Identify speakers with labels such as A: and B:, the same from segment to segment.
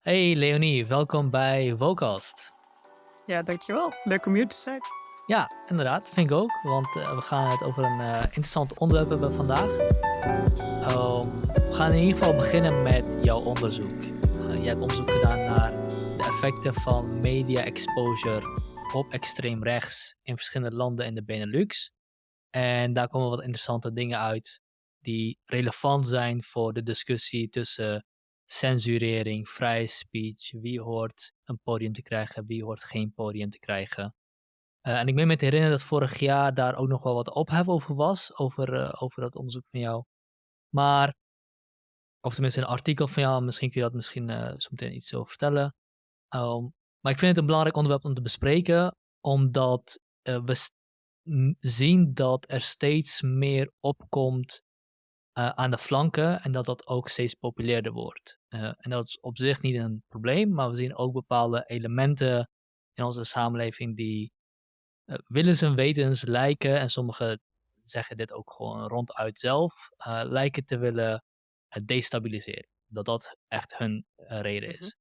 A: Hey Leonie, welkom bij Vocast.
B: Ja, dankjewel. Leuk om hier te zijn.
A: Ja, inderdaad, vind ik ook, want eh, we gaan het over een eh, interessant onderwerp hebben vandaag. Ehm, we gaan in ieder geval beginnen met jouw onderzoek. Uh, jij hebt onderzoek gedaan naar de effecten van media exposure op extreem rechts in verschillende landen in de Benelux. En daar komen wat interessante dingen uit die relevant zijn voor de discussie tussen censurering, vrije speech, wie hoort een podium te krijgen, wie hoort geen podium te krijgen. Uh, en ik ben me te herinneren dat vorig jaar daar ook nog wel wat ophef over was, over, uh, over dat onderzoek van jou. Maar, of tenminste een artikel van jou, misschien kun je dat misschien uh, zo meteen iets over vertellen. Um, maar ik vind het een belangrijk onderwerp om te bespreken, omdat we zien dat er steeds meer opkomt uh, aan de flanken en dat dat ook steeds populairder wordt. Uh, en dat is op zich niet een probleem, maar we zien ook bepaalde elementen in onze samenleving die uh, willens en wetens lijken, en sommigen zeggen dit ook gewoon ronduit zelf, lijken te willen destabiliseren. Dat dat echt hun reden is. Mm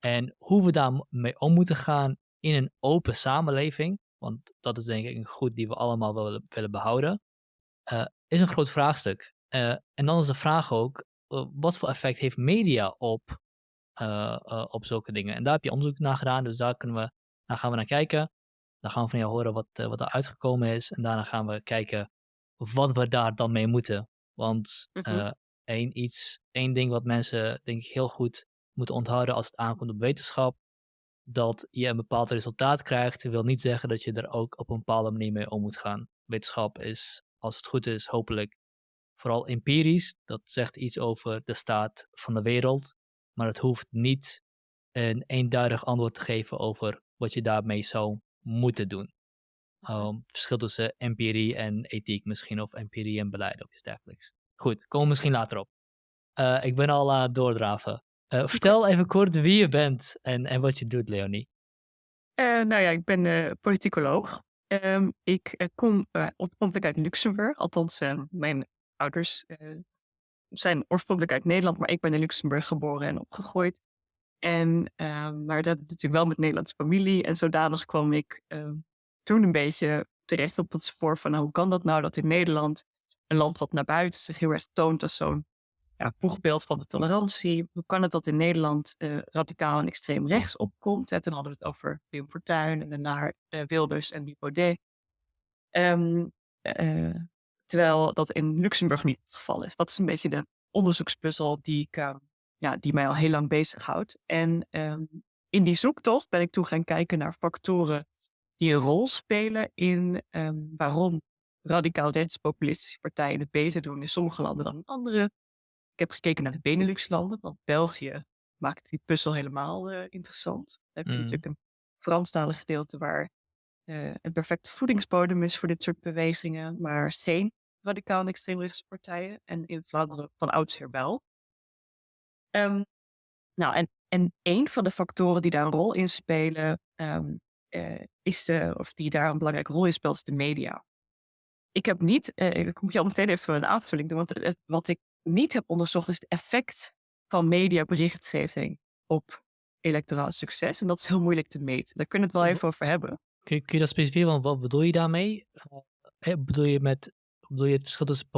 A: -hmm. En hoe we daarmee om moeten gaan in een open samenleving, want dat is denk ik een goed die we allemaal willen, willen behouden, is een groot vraagstuk. Uh, en dan is de vraag ook, uh, wat voor effect heeft media op, uh, op zulke dingen? En daar heb je onderzoek naar gedaan, dus daar, kunnen we, daar gaan we naar kijken. Dan gaan we van jou horen wat, wat er uitgekomen is. En daarna gaan we kijken wat we daar dan mee moeten. Want mm -hmm. één, iets, één ding wat mensen denk ik heel goed moeten onthouden als het aankomt op wetenschap, dat je een bepaald resultaat krijgt, wil niet zeggen dat je er ook op een bepaalde manier mee om moet gaan. Wetenschap is, als het goed is, hopelijk vooral empirisch. Dat zegt iets over de staat van de wereld. Maar het hoeft niet een eenduidig antwoord te geven over wat je daarmee zou moeten doen. Um, het verschil tussen empirie en ethiek misschien, of empirie en beleid of iets dergelijks. Goed, komen we misschien later op. Uh, ik ben al aan het doordraven. Uh, vertel even kort wie je bent en, en wat je doet, Leonie.
B: Uh, nou ja, ik ben politicoloog. Um, ik kom oorspronkelijk uit Luxemburg. Althans, mijn ouders uh, zijn oorspronkelijk uit Nederland, maar ik ben in Luxemburg geboren en opgegroeid. En, uh, maar dat natuurlijk wel met Nederlandse familie. En zodanig kwam ik uh, toen een beetje terecht op het spoor van nou, hoe kan dat nou dat in Nederland, een land wat naar buiten zich heel erg toont als zo'n ja, van de tolerantie. Hoe kan het dat in Nederland uh, radicaal en extreem rechts opkomt? En toen hadden we het over Wim Fortuyn en daarna uh, Wilders en Baudet. Um, uh, Terwijl dat in Luxemburg niet het geval is. Dat is een beetje de onderzoekspuzzel die, ik, uh, ja, die mij al heel lang bezighoudt. En um, in die zoektocht ben ik toen gaan kijken naar factoren die een rol spelen in um, waarom radicaal rechtspopulistische partijen het beter doen in sommige landen dan in andere. Ik heb gekeken naar de Benelux-landen, want België maakt die puzzel helemaal uh, interessant. Dan heb je mm. natuurlijk een Franstalig gedeelte waar uh, een perfecte voedingsbodem is voor dit soort bewegingen, maar geen radicaal en extreemrechtse partijen. En in Vlaanderen van oudsher wel. Um, nou, en, en een van de factoren die daar een rol in spelen, um, uh, is de, of die daar een belangrijke rol in speelt, is de media. Ik heb niet, uh, ik moet je al meteen even een aanvulling doen, want wat ik niet heb onderzocht is het effect van mediaberichtgeving op electoraal succes. En dat is heel moeilijk te meten. Daar kunnen we het wel even over hebben.
A: Kun je, kun je dat specifiek, want wat bedoel je daarmee? Uh, bedoel je met Bedoel je het verschil tussen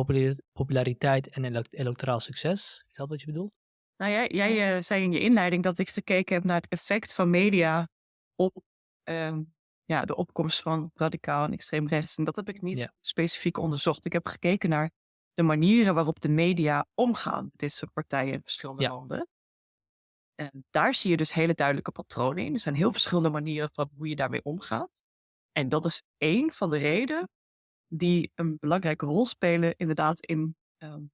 A: populariteit en electoraal succes? Is dat wat je bedoelt?
B: Nou, jij, jij uh, zei in je inleiding dat ik gekeken heb naar het effect van media op um, ja, de opkomst van radicaal en extreem rechts. En dat heb ik niet ja. specifiek onderzocht. Ik heb gekeken naar de manieren waarop de media omgaan met dit soort partijen in verschillende ja. landen. En daar zie je dus hele duidelijke patronen in. Er zijn heel verschillende manieren van hoe je daarmee omgaat. En dat is één van de redenen die een belangrijke rol spelen inderdaad in um,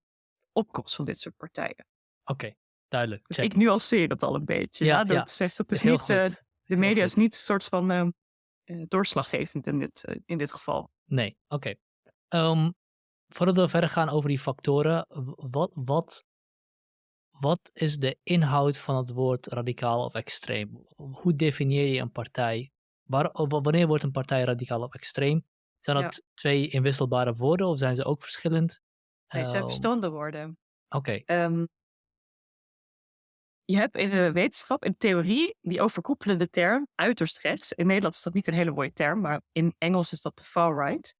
B: opkomst van dit soort partijen.
A: Oké, okay, duidelijk.
B: Dus ik nuanceer dat al een beetje. Ja, ja door ja. te zeggen, het is niet, uh, de media is niet een soort van uh, uh, doorslaggevend in dit, in dit geval.
A: Nee, oké. Okay. Um, voordat we verder gaan over die factoren, wat, wat, wat is de inhoud van het woord radicaal of extreem? Hoe definieer je een partij? Waar, wanneer wordt een partij radicaal of extreem? Zijn dat ja. twee inwisselbare woorden of zijn ze ook verschillend?
B: Nee, ze zijn verschillende woorden.
A: Oké. Okay.
B: Um, je hebt in de wetenschap, in theorie, die overkoepelende term uiterst rechts. In Nederland is dat niet een hele mooie term, maar in Engels is dat de far right.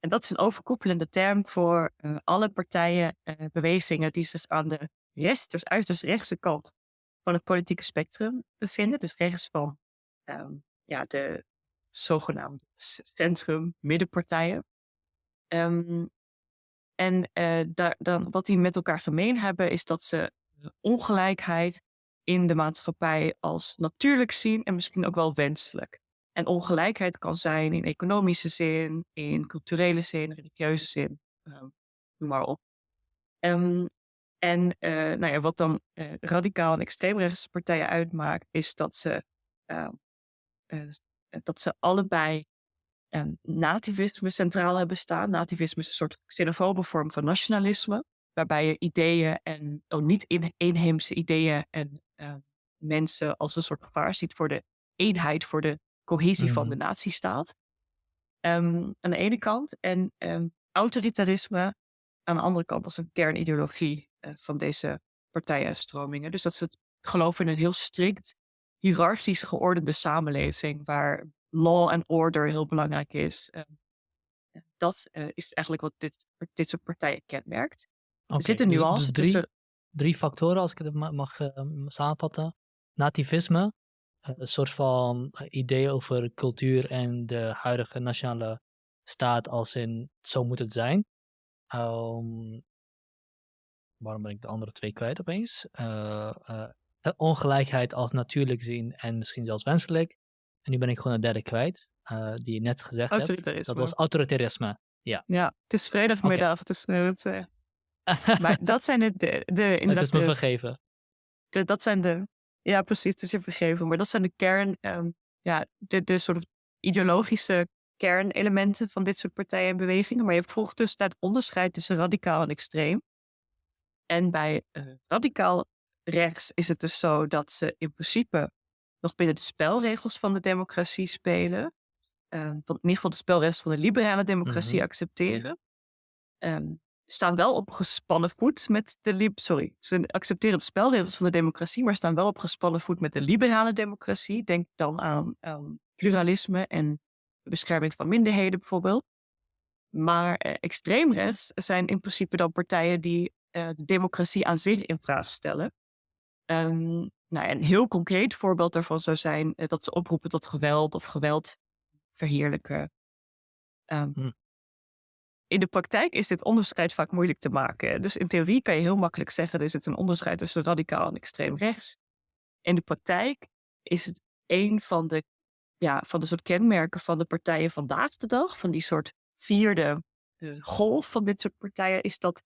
B: En dat is een overkoepelende term voor uh, alle partijen, uh, bewegingen die zich aan de rechts, dus uiterst rechtse kant van het politieke spectrum bevinden. Dus rechts van um, ja, de zogenaamde centrum-middenpartijen. Um, en uh, daar, dan, wat die met elkaar gemeen hebben, is dat ze ongelijkheid in de maatschappij als natuurlijk zien en misschien ook wel wenselijk. En ongelijkheid kan zijn in economische zin, in culturele zin, religieuze zin, um, noem maar op. Um, en uh, nou ja, wat dan uh, radicaal en extreemrechtse partijen uitmaakt, is dat ze, dat ze allebei nativisme centraal hebben staan. Nativisme is een soort xenofobe vorm van nationalisme, waarbij je ideeën en oh, niet in, inheemse ideeën en mensen als een soort gevaar ziet voor de eenheid, voor de cohesie mm. van de mm. natiestaat. Um, aan de ene kant. En um, autoritarisme aan de andere kant als een kernideologie uh, van deze partijen en stromingen. Dus dat ze het geloven in een heel strikt, hiërarchisch geordende samenleving waar law and order heel belangrijk is. Uh, dat uh, is eigenlijk wat dit, dit soort partijen kenmerkt. Okay, er zitten nuances dus, dus drie,
A: tussen... Drie factoren, als ik het mag samenvatten. Nativisme, een soort van idee over cultuur en de huidige nationale staat als in zo moet het zijn. Um, waarom ben ik de andere twee kwijt opeens? Uh, uh, ongelijkheid als natuurlijk zien en misschien zelfs wenselijk. En nu ben ik gewoon een derde kwijt, uh, die je net gezegd hebt. Dat was autoritarisme. Ja.
B: ja, het is vrijdagmiddag. Okay. Het, maar dat zijn de... de, de
A: het is me vergeven.
B: De, dat zijn de ja, precies. Het is je vergeven. Maar dat zijn de kern, um, ja, de, de soort ideologische kernelementen van dit soort partijen en bewegingen. Maar je hebt volgens dus het onderscheid tussen radicaal en extreem. En bij uh, radicaal rechts is het dus zo dat ze in principe nog binnen de spelregels van de democratie spelen. Uh, in ieder geval de spelregels van de liberale democratie mm-hmm. accepteren. Um, staan wel op gespannen voet met de sorry, ze accepteren de spelregels van de democratie, maar staan wel op gespannen voet met de liberale democratie. Denk dan aan um, pluralisme en bescherming van minderheden bijvoorbeeld. Maar uh, extreemrechts zijn in principe dan partijen die uh, de democratie aan zich in vraag stellen. Um, nou, een heel concreet voorbeeld daarvan zou zijn uh, dat ze oproepen tot geweld of geweld verheerlijken. Um, hm in de praktijk is dit onderscheid vaak moeilijk te maken. Dus in theorie kan je heel makkelijk zeggen, er zit een onderscheid tussen radicaal en extreem rechts. In de praktijk is het een van de, ja, van de soort kenmerken van de partijen vandaag de dag, van die soort vierde uh, golf van dit soort partijen, is dat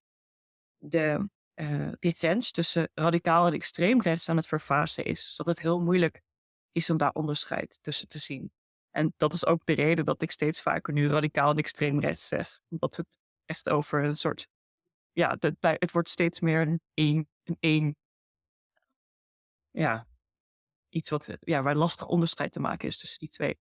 B: de, uh, die grens tussen radicaal en extreem rechts aan het vervazen is. Dus dat het heel moeilijk is om daar onderscheid tussen te zien. En dat is ook de reden dat ik steeds vaker nu radicaal en extreem rechts zeg. Omdat het echt over een soort. Ja, het, het wordt steeds meer een één. Een ja, iets wat, ja, waar lastig onderscheid te maken is tussen die twee.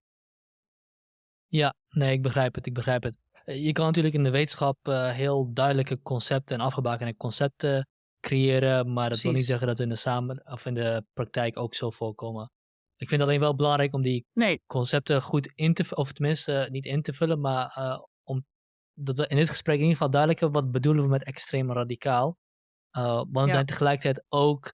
A: Ja, nee, ik begrijp het. Ik begrijp het. Eh, je kan natuurlijk in de wetenschap uh, heel duidelijke concepten en afgebakende concepten creëren, maar dat Precies. wil niet zeggen dat in de, samen, of in de praktijk ook zo voorkomen. Ik vind het alleen wel belangrijk om die nee. concepten goed in te vullen, of tenminste niet in te vullen, maar uh, om dat we in dit gesprek in ieder geval duidelijk hebben wat bedoelen we met extreem radicaal. Uh, want ja. zijn tegelijkertijd ook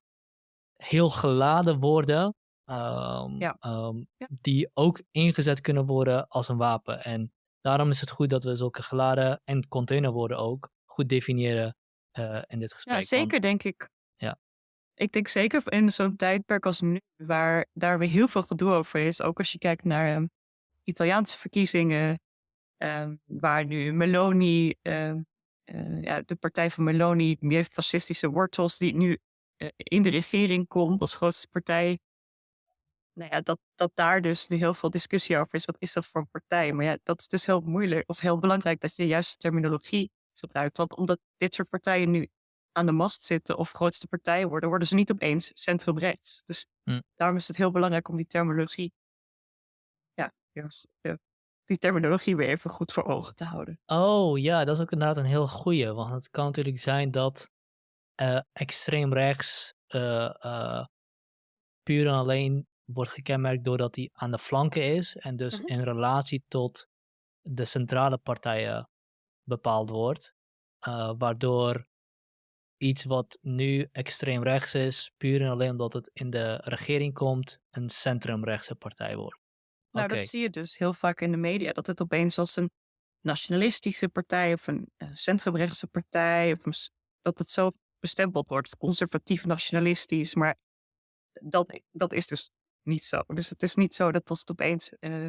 A: heel geladen woorden um, ja. Um, ja. die ook ingezet kunnen worden als een wapen. En daarom is het goed dat we zulke geladen en containerwoorden ook goed definiëren uh, in dit gesprek.
B: Ja, zeker
A: want,
B: denk ik. Ja. Ik denk zeker in zo'n tijdperk als nu, waar daar weer heel veel gedoe over is. Ook als je kijkt naar um, Italiaanse verkiezingen, um, waar nu Meloni, um, uh, ja, de partij van Meloni, meer fascistische wortels, die nu uh, in de regering komt als grootste partij. Nou ja, dat, dat daar dus nu heel veel discussie over is. Wat is dat voor een partij? Maar ja, dat is dus heel moeilijk of heel belangrijk dat je de juiste terminologie gebruikt. Want omdat dit soort partijen nu aan de macht zitten of grootste partijen worden, worden ze niet opeens centrumrechts. Dus hm. daarom is het heel belangrijk om die terminologie, ja, die terminologie weer even goed voor ogen te houden.
A: Oh ja, dat is ook inderdaad een heel goede, want het kan natuurlijk zijn dat uh, extreem rechts uh, uh, puur en alleen wordt gekenmerkt doordat hij aan de flanken is en dus
B: Mhm.
A: in relatie tot de centrale partijen bepaald wordt. eh, waardoor iets wat nu extreem rechts is, puur en alleen omdat het in de regering komt, een centrumrechtse partij wordt.
B: Nou, dat zie je dus heel vaak in de media. Dat het opeens als een nationalistische partij of een eh, centrumrechtse partij, of een dat het zo bestempeld wordt, conservatief nationalistisch. Maar dat, dat is dus niet zo. Dus het is niet zo dat als het opeens eh,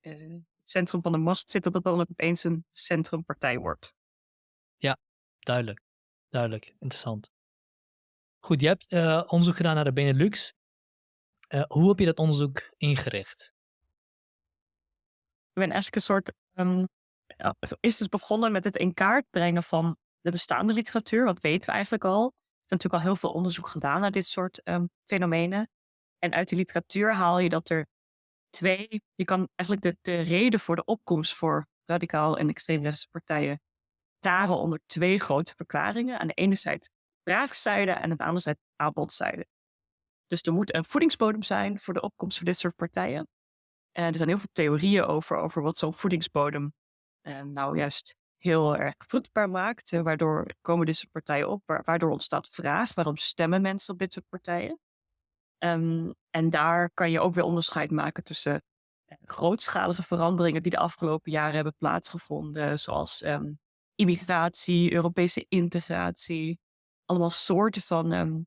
B: eh, centrum van de macht zit, dat het dan opeens een centrumpartij wordt.
A: Duidelijk, duidelijk, interessant. Goed, je hebt eh, onderzoek gedaan naar de Benelux. Eh, hoe heb je dat onderzoek ingericht?
B: Ik ben eigenlijk een soort. ehm, ja, is dus begonnen met het in kaart brengen van de bestaande literatuur. Wat weten we eigenlijk al? Er is natuurlijk al heel veel onderzoek gedaan naar dit soort ehm, fenomenen. En uit die literatuur haal je dat er twee. Je kan eigenlijk de, de reden voor de opkomst voor radicaal en extreemrechtse partijen taren onder twee grote verklaringen. Aan de ene zijde vraagzijde en aan de andere zijde aanbodzijde. Dus er moet een voedingsbodem zijn voor de opkomst van dit soort partijen. En er zijn heel veel theorieën over, over wat zo'n voedingsbodem eh, nou juist heel erg vruchtbaar maakt. eh, waardoor komen dit soort partijen op, wa- waardoor ontstaat vraag. Waarom stemmen mensen op dit soort partijen? Ehm, en daar kan je ook weer onderscheid maken tussen eh, grootschalige veranderingen die de afgelopen jaren hebben plaatsgevonden, zoals ehm, immigratie, Europese integratie, allemaal soorten van ehm,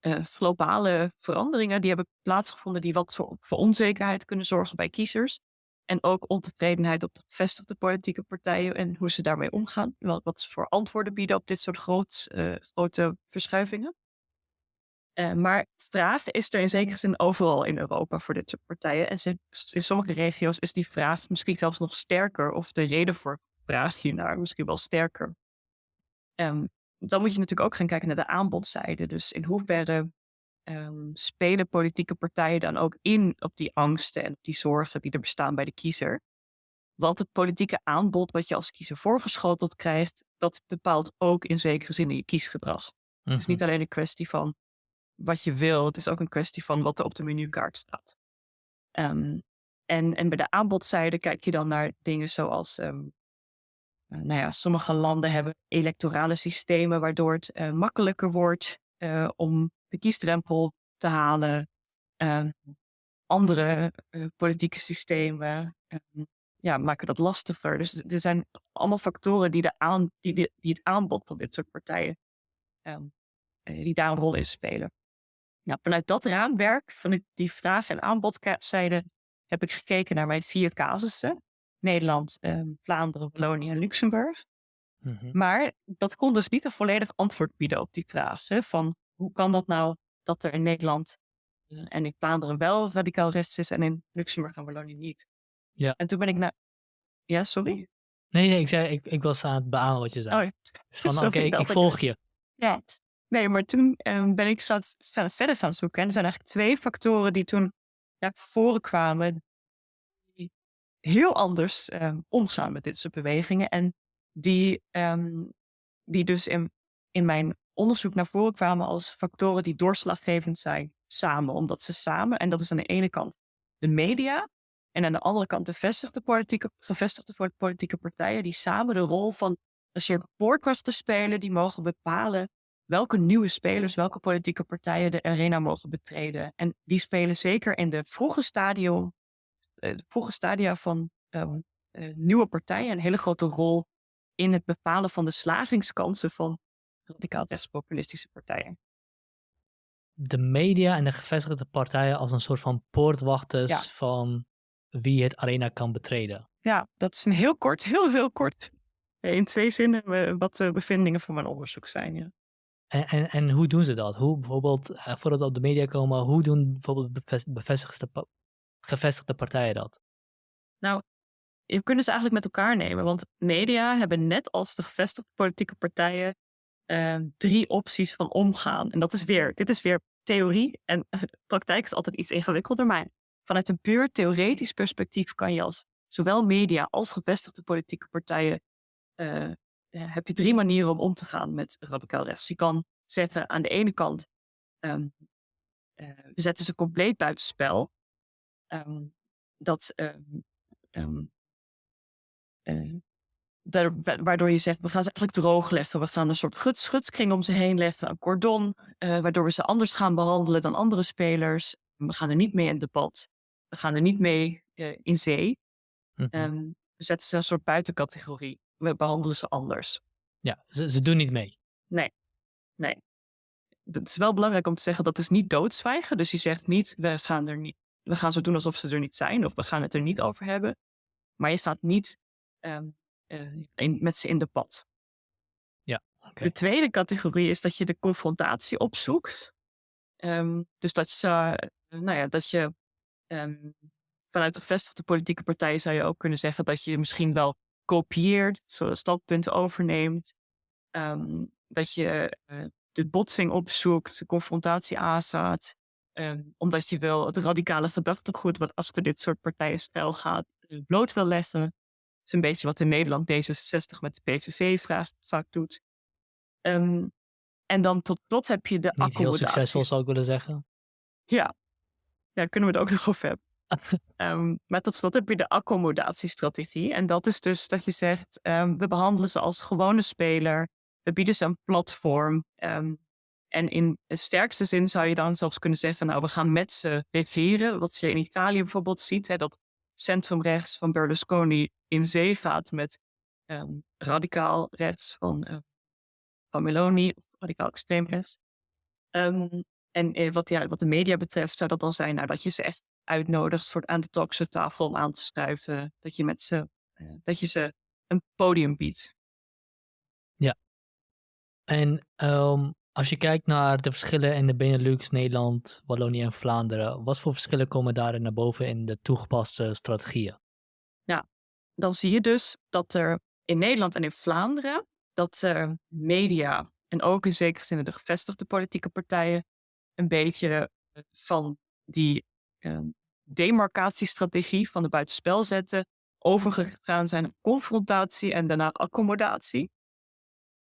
B: eh, globale veranderingen die hebben plaatsgevonden die wat voor, voor onzekerheid kunnen zorgen bij kiezers. En ook ontevredenheid op de gevestigde politieke partijen en hoe ze daarmee omgaan. Wat ze voor antwoorden bieden op dit soort eh, grote verschuivingen. Eh, maar vraag is er in zekere zin overal in Europa voor dit soort partijen. En in sommige regio's is die vraag misschien zelfs nog sterker, of de reden voor vraag hiernaar misschien wel sterker. Ehm, dan moet je natuurlijk ook gaan kijken naar de aanbodzijde. Dus in hoeverre ehm, spelen politieke partijen dan ook in op die angsten en op die zorgen die er bestaan bij de kiezer? Want het politieke aanbod wat je als kiezer voorgeschoteld krijgt, dat bepaalt ook in zekere zin je kiesgedrag. Het is
A: Mhm.
B: niet alleen een kwestie van wat je wil, het is ook een kwestie van wat er op de menukaart staat. Ehm, en, en bij de aanbodzijde kijk je dan naar dingen zoals, ehm, eh, nou ja, sommige landen hebben electorale systemen waardoor het eh, makkelijker wordt eh, om de kiesdrempel te halen. Ehm, andere politieke systemen ja, maken dat lastiger. Dus er zijn allemaal factoren die, de aan, die, die, die het aanbod van dit soort partijen, die daar een rol in spelen. Nou, vanuit dat raamwerk, vanuit die vraag- en aanbodzijde, heb ik gekeken naar mijn vier casussen. Nederland, ehm, Vlaanderen, Wallonië en Luxemburg.
A: Mhm.
B: Maar dat kon dus niet een volledig antwoord bieden op die vraag. Hè, van hoe kan dat nou dat er in Nederland eh, en in Vlaanderen wel radicaal rechts is en in Luxemburg en Wallonië niet?
A: Ja.
B: En toen ben ik naar... Ja, sorry?
A: Nee, nee, ik, zei, ik, ik was aan het beamen wat je zei.
B: Oh, ja.
A: Van,
B: sorry,
A: oké, ik, ik
B: ik
A: volg je.
B: Ja, nee, maar toen ehm, ben ik zat, verder gaan zoeken. En er zijn eigenlijk twee factoren die toen naar voren kwamen. Die heel anders ehm, omgaan met dit soort bewegingen. En die, ehm, die dus in, in mijn onderzoek naar voren kwamen als factoren die doorslaggevend zijn samen. Omdat ze samen, en dat is aan de ene kant de media. En aan de andere kant de gevestigde politieke, gevestigde politieke partijen. Die samen de rol van een soort poortwachter spelen. Die mogen bepalen welke nieuwe spelers, welke politieke partijen de arena mogen betreden. En die spelen zeker in de vroege stadium, eh, de vroege stadia van ehm, eh, nieuwe partijen een hele grote rol in het bepalen van de slagingskansen van radicaal rechtspopulistische partijen.
A: De media en de gevestigde partijen als een soort van poortwachters
B: Ja.
A: van wie het arena kan betreden.
B: Ja, dat is een heel kort, heel heel kort. In twee zinnen eh, wat de bevindingen van mijn onderzoek zijn. Ja.
A: En, en, en hoe doen ze dat? Hoe bijvoorbeeld, eh, voordat we op de media komen, hoe doen bijvoorbeeld beves- bevestigde, gevestigde partijen dat?
B: Je kunt ze eigenlijk met elkaar nemen, want media hebben net als de gevestigde politieke partijen eh, drie opties van omgaan. En dat is weer, dit is weer theorie en praktijk is altijd iets ingewikkelder, maar vanuit een puur theoretisch perspectief kan je als zowel media als gevestigde politieke partijen eh, heb je drie manieren om om te gaan met radicaal rechts. Je kan zeggen aan de ene kant, ehm, uh, we zetten ze compleet buitenspel. Um, dat, um, daar, waardoor je zegt, we gaan ze eigenlijk droog leggen. We gaan een soort schutskring om ze heen leggen, een cordon, uh, waardoor we ze anders gaan behandelen dan andere spelers. We gaan er niet mee in debat. We gaan er niet mee uh, in zee. Mm -hmm. we zetten ze een soort buitencategorie. We behandelen ze anders.
A: Ja, ze, ze doen niet mee.
B: Nee, nee. Het is wel belangrijk om te zeggen dat is niet doodzwijgen. Dus je zegt niet, we gaan, er niet, we gaan zo doen alsof ze er niet zijn. Of we gaan het er niet over hebben. Maar je gaat niet um, uh, in, met ze in de pad.
A: Ja, okay.
B: De tweede categorie is dat je de confrontatie opzoekt. Um, dus dat je, uh, nou ja, dat je um, vanuit de gevestigde politieke partijen zou je ook kunnen zeggen dat je misschien wel kopieert, standpunten overneemt. Um, dat je uh, de botsing opzoekt, de confrontatie aanstaat. Um, omdat je wel het radicale gedachtegoed wat achter dit soort partijen stijl gaat, bloot wil leggen is een beetje wat in Nederland D66 met de PVC vaak doet. Um, en dan tot slot heb je de
A: Niet heel succesvol zou ik willen zeggen.
B: Ja, daar kunnen we het ook nog over hebben. Um, maar tot slot heb je de accommodatiestrategie. En dat is dus dat je zegt, um, we behandelen ze als gewone speler. We bieden ze een platform. Um, en in de sterkste zin zou je dan zelfs kunnen zeggen, nou, we gaan met ze regeren. Wat je in Italië bijvoorbeeld ziet, hè, dat centrumrechts van Berlusconi in zee gaat met radicaal rechts van, uh, van Meloni, of radicaal extreem rechts. En uh, wat, ja, wat de media betreft zou dat dan zijn nou, dat je ze echt uitnodigt voor aan de talkshowtafel om aan te schuiven. Dat je, met ze, uh, dat je ze een podium biedt.
A: Ja. En um, als je kijkt naar de verschillen in de Benelux, Nederland, Wallonië en Vlaanderen, wat voor verschillen komen daarin naar boven in de toegepaste strategieën?
B: Ja, dan zie je dus dat er in Nederland en in Vlaanderen, dat uh, media en ook in zekere zin de gevestigde politieke partijen een beetje eh, van die uh, demarcatiestrategie van de buitenspel zetten, overgegaan zijn naar confrontatie en daarna accommodatie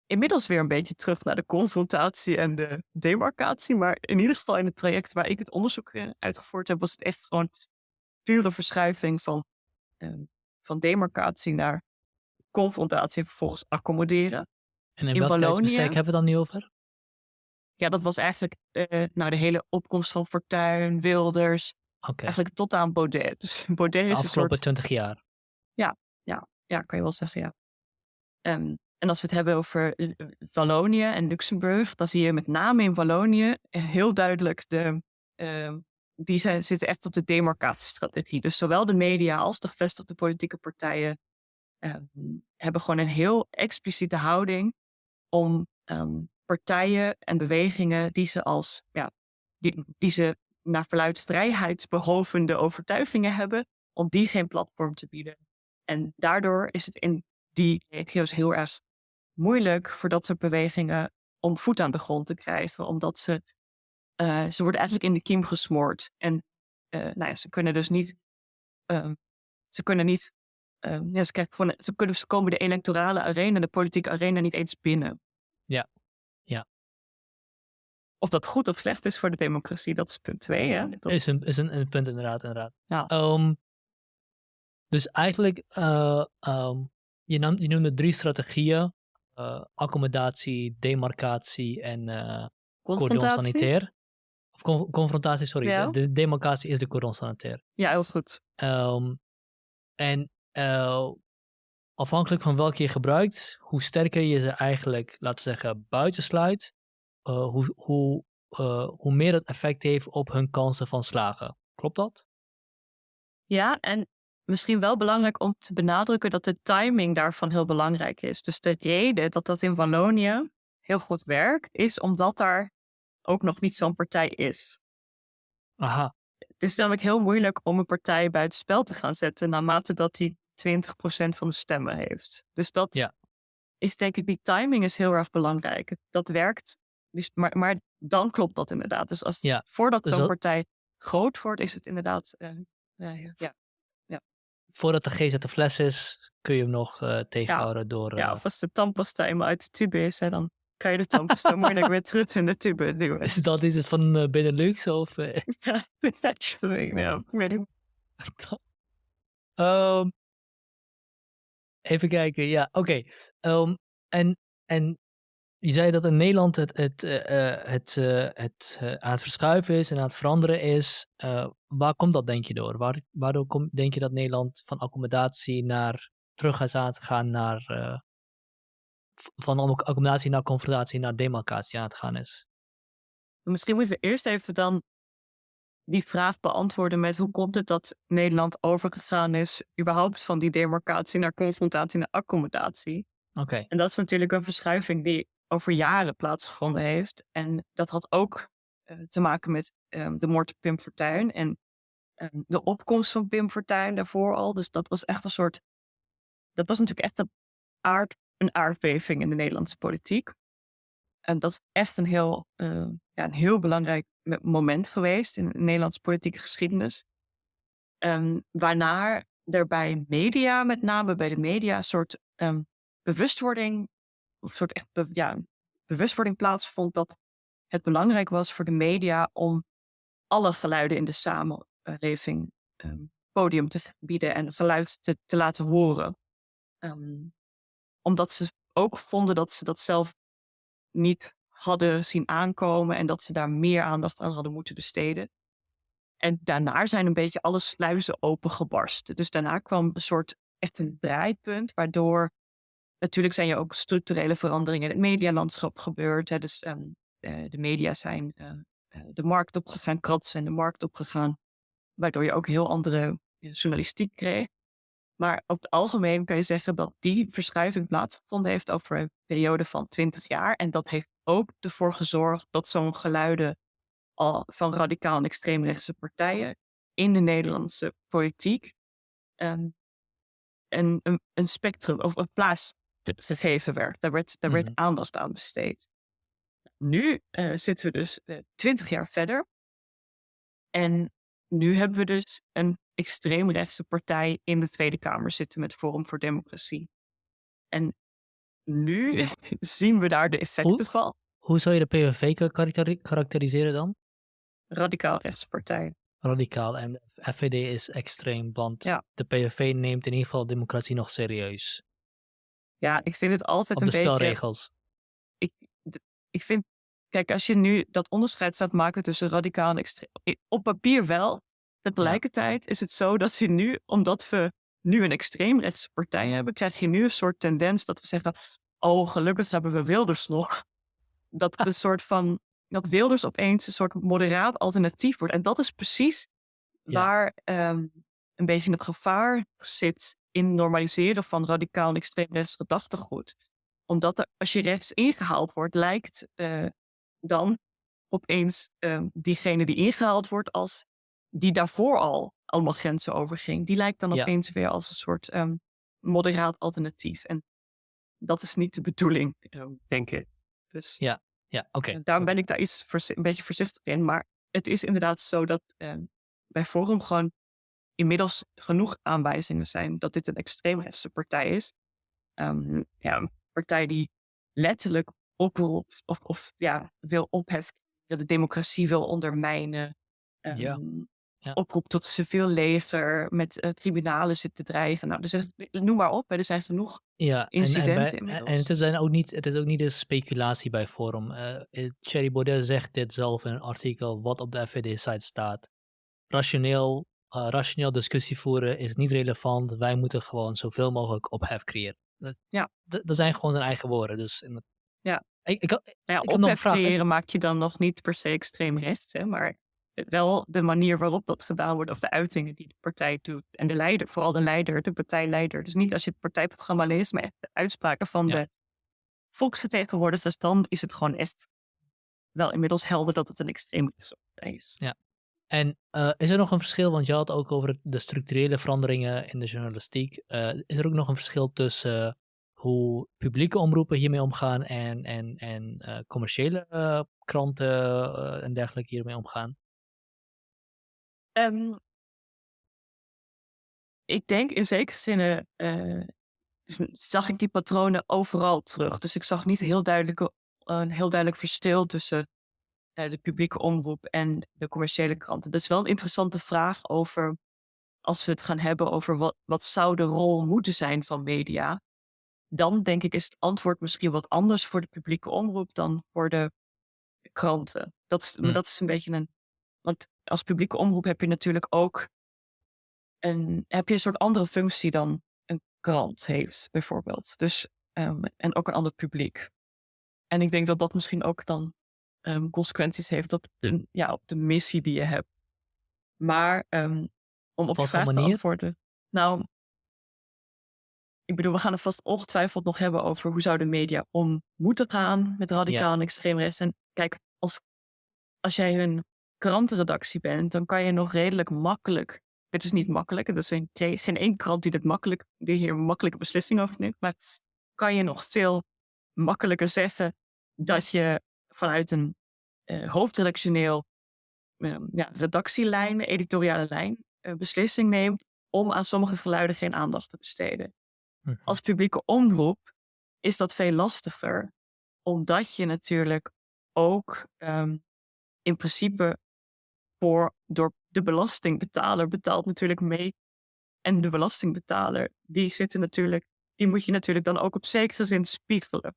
B: inmiddels weer een beetje terug naar de confrontatie en de demarcatie. Maar in ieder geval in het traject waar ik het onderzoek eh, uitgevoerd heb, was het echt gewoon pure verschuiving van, uh, van demarcatie naar confrontatie en vervolgens accommoderen.
A: En in, in welk hebben we het dan nu over?
B: Ja, dat was eigenlijk uh, nou, de hele opkomst van Fortuyn, Wilders.
A: Okay.
B: Eigenlijk tot aan Baudet. Dus Baudet
A: de
B: is
A: afgelopen
B: een soort...
A: 20 jaar.
B: Ja, ja, ja, kan je wel zeggen, ja. Um, en als we het hebben over eh, eh, Wallonië en Luxemburg, dan zie je met name in Wallonië heel duidelijk de. Uh, die zijn, zitten echt op de demarcatiestrategie. Dus zowel de media als de gevestigde politieke partijen uh, hebben gewoon een heel expliciete houding om partijen en bewegingen die ze als ja, die, die ze naar verluid vrijheidsbehovende overtuigingen hebben, om die geen platform te bieden. En daardoor is het in die regio's heel erg moeilijk voor dat soort bewegingen om voet aan de grond te krijgen, omdat ze, uh, ze worden eigenlijk in de kiem gesmoord. En uh, nou ja, ze kunnen dus niet, uh, ze kunnen niet, ehm, ja, ze, krijgen ze, kunnen, ze komen de electorale arena, de politieke arena niet eens binnen.
A: Ja, ja.
B: Of dat goed of slecht is voor de democratie, dat is punt twee. Hè? Dat...
A: Is, een, is een, een punt inderdaad, inderdaad.
B: Ja.
A: Um, dus eigenlijk, um, je, nam, je noemde drie strategieën uh, accommodatie, demarcatie en uh, cordon sanitair. Of con confrontatie, sorry. Ja. De, de, demarcatie is de cordon sanitair.
B: Ja, heel goed.
A: Um, en uh, afhankelijk van welke je gebruikt, hoe sterker je ze eigenlijk, laten we zeggen, buitensluit, hoe, hoe, hoe meer dat effect heeft op hun kansen van slagen. Klopt dat?
B: Ja, en misschien wel belangrijk om te benadrukken dat de timing daarvan heel belangrijk is. Dus de reden dat dat in Wallonië heel goed werkt, is omdat daar ook nog niet zo'n partij is.
A: Aha.
B: Het is namelijk heel moeilijk om een partij buiten spel te gaan zetten naarmate dat die 20% van de stemmen heeft. Dus dat
A: ja.
B: is denk ik, die timing is heel erg belangrijk. Dat werkt, dus, maar, maar dan klopt dat inderdaad. Dus als
A: ja.
B: voordat
A: dus
B: zo'n
A: dat...
B: partij groot wordt, is het inderdaad uh, ja,
A: voordat de GZ de fles is, kun je hem nog uh, tegenhouden
B: ja.
A: door...
B: Ja, of als de tandpasta eenmaal uit de tube is, hè, dan kan je de tandpasta moeilijk weer terug in de tube duwen.
A: Is dat is het van Benelux of?
B: Ja, ja, weet ik.
A: um, even kijken, ja, oké. Okay. Um, en, en je zei dat in Nederland het, het, uh, het, uh, het uh, aan het verschuiven is en aan het veranderen is. waar komt dat denk je door? Waar, waardoor kom, denk je dat Nederland van accommodatie naar terug is aan het gaan naar van accommodatie naar confrontatie naar demarcatie aan het gaan is?
B: Misschien moeten we eerst even dan die vraag beantwoorden met hoe komt het dat Nederland overgegaan is überhaupt van die demarcatie naar confrontatie naar accommodatie?
A: Oké.
B: En dat is natuurlijk een verschuiving die over jaren plaatsgevonden heeft. En dat had ook uh, te maken met um, de moord op Pim Fortuyn en um, de opkomst van Pim Fortuyn daarvoor al. Dus dat was echt een soort, dat was natuurlijk echt een, aard, een aardbeving in de Nederlandse politiek. En dat is echt een heel, uh, ja, een heel belangrijk moment geweest in de Nederlandse politieke geschiedenis. Um, waarna er bij media, met name bij de media, een soort bewustwording een soort echt bewustwording plaatsvond dat het belangrijk was voor de media om alle geluiden in de samenleving um, podium te bieden en geluid te, te laten horen. Um, omdat ze ook vonden dat ze dat zelf niet hadden zien aankomen en dat ze daar meer aandacht aan hadden moeten besteden. En daarna zijn een beetje alle sluizen opengebarsten. Dus daarna kwam een soort echt een draaipunt, waardoor Natuurlijk zijn er ook structurele veranderingen in het medialandschap gebeurd. Hè. Dus um, uh, de media zijn uh, de markt opgegaan, kranten zijn de markt opgegaan. Waardoor je ook heel andere journalistiek kreeg. Maar op het algemeen kan je zeggen dat die verschuiving plaatsgevonden heeft over een periode van 20 jaar. En dat heeft ook ervoor gezorgd dat zo'n geluiden al van radicaal en extreemrechtse partijen in de Nederlandse politiek um, een, een, een, spectrum of een plaats gegeven werd. Daar werd, daar werd mhm. aandacht aan besteed. Nu uh, zitten we dus eh, twintig jaar verder. En nu hebben we dus een extreemrechtse partij in de Tweede Kamer zitten met Forum voor Democratie. En nu zien we daar de effecten
A: hoe,
B: van.
A: Hoe zou je de PVV karakteriseren dan?
B: Radicaal rechtse partij.
A: Radicaal en FVD is extreem, want
B: ja.
A: de PVV neemt in ieder geval democratie nog serieus.
B: Ja, ik vind het altijd
A: Op
B: een
A: de
B: beetje...
A: spelregels.
B: Ik, ik vind, kijk, als je nu dat onderscheid gaat maken tussen radicaal en extreem... Op papier wel. Tegelijkertijd is het zo dat je nu, omdat we nu een extreemrechtse partij hebben, krijg je nu een soort tendens dat we zeggen, oh, gelukkig hebben we Wilders nog. Dat het een soort van, dat Wilders opeens een soort moderaat alternatief wordt. En dat is precies
A: Ja.
B: waar ehm, een beetje het gevaar zit in normaliseren van radicaal en extreem rechts gedachtegoed. Omdat er, als je rechts ingehaald wordt, lijkt eh, dan opeens uh, diegene die ingehaald wordt als die daarvoor al allemaal grenzen overging, die lijkt dan
A: Ja.
B: opeens weer als een soort um, moderaat alternatief. En dat is niet de bedoeling, uh, denk ik. Dus
A: Ja, ja, oké.
B: eh, daarom ben ik daar iets een beetje voorzichtig in. Maar het is inderdaad zo dat ehm, bij Forum gewoon inmiddels genoeg aanwijzingen zijn dat dit een extreemrechtse partij is. Ehm, ja, een partij die letterlijk oproept of, of ja, wil opheffen, dat de democratie wil ondermijnen.
A: Ja.
B: Ehm,
A: Ja.
B: Oproept tot civiel leger, met eh, tribunalen zit te drijven. Nou, dus noem maar op, hè, er zijn genoeg
A: Ja, en, en,
B: incidenten
A: en
B: inmiddels.
A: het, is dan ook niet, het is ook niet een speculatie bij Forum. Eh, Thierry Baudet zegt dit zelf in een artikel wat op de FVD-site staat. Rationeel, rationeel discussie voeren is niet relevant. Wij moeten gewoon zoveel mogelijk ophef creëren. Dat,
B: Ja.
A: dat, zijn gewoon zijn eigen woorden. Dus in,
B: Ja.
A: ik, ik,
B: Nou ja,
A: ik
B: ophef
A: vraag. Is-
B: creëren maak je dan nog niet per se extreem rechts, hè, maar wel de manier waarop dat gedaan wordt, of de uitingen die de partij doet. En de leider, vooral de leider, de partijleider. Dus niet als je het partijprogramma leest, maar echt de uitspraken van
A: Ja.
B: de volksvertegenwoordigers, dan is het gewoon echt wel inmiddels helder dat het een extreem is.
A: En eh, is er nog een verschil, want je had ook over de structurele veranderingen in de journalistiek. Eh, is er ook nog een verschil tussen hoe publieke omroepen hiermee omgaan en, en, en eh, commerciële kranten en dergelijke hiermee omgaan?
B: Ehm, ik denk in zekere zin zag ik die patronen overal terug. Dus ik zag niet heel duidelijke een heel duidelijk verschil tussen de publieke omroep en de commerciële kranten. Dat is wel een interessante vraag over, als we het gaan hebben over wat, wat zou de rol moeten zijn van media. Dan denk ik is het antwoord misschien wat anders voor de publieke omroep dan voor de kranten. Dat is,
A: Hm.
B: dat is een beetje een. Want als publieke omroep heb je natuurlijk ook een, heb je een soort andere functie dan een krant heeft, bijvoorbeeld. Dus, um, en ook een ander publiek. En ik denk dat dat misschien ook dan um, consequenties heeft op de, ja, op de missie die je hebt. Maar um, om op je vraag te antwoorden. Nou, ik bedoel, we gaan het vast ongetwijfeld nog hebben over hoe zou de media om moeten gaan met radicaal en extreem rechts. En kijk, als, als jij hun krantenredactie bent, dan kan je nog redelijk makkelijk. Dit is niet makkelijk, er is geen, geen één krant die, dit makkelijk, die hier een makkelijke beslissing over neemt. Maar kan je nog veel makkelijker zeggen dat je vanuit een uh, hoofdredactioneel uh, ja, redactielijn, editoriale lijn, uh, beslissing neemt om aan sommige geluiden geen aandacht te besteden. Als publieke omroep is dat veel lastiger, omdat je natuurlijk ook um, in principe voor, door de belastingbetaler betaalt natuurlijk mee. En de belastingbetaler, die zitten natuurlijk, die moet je natuurlijk dan ook op zekere zin spiegelen.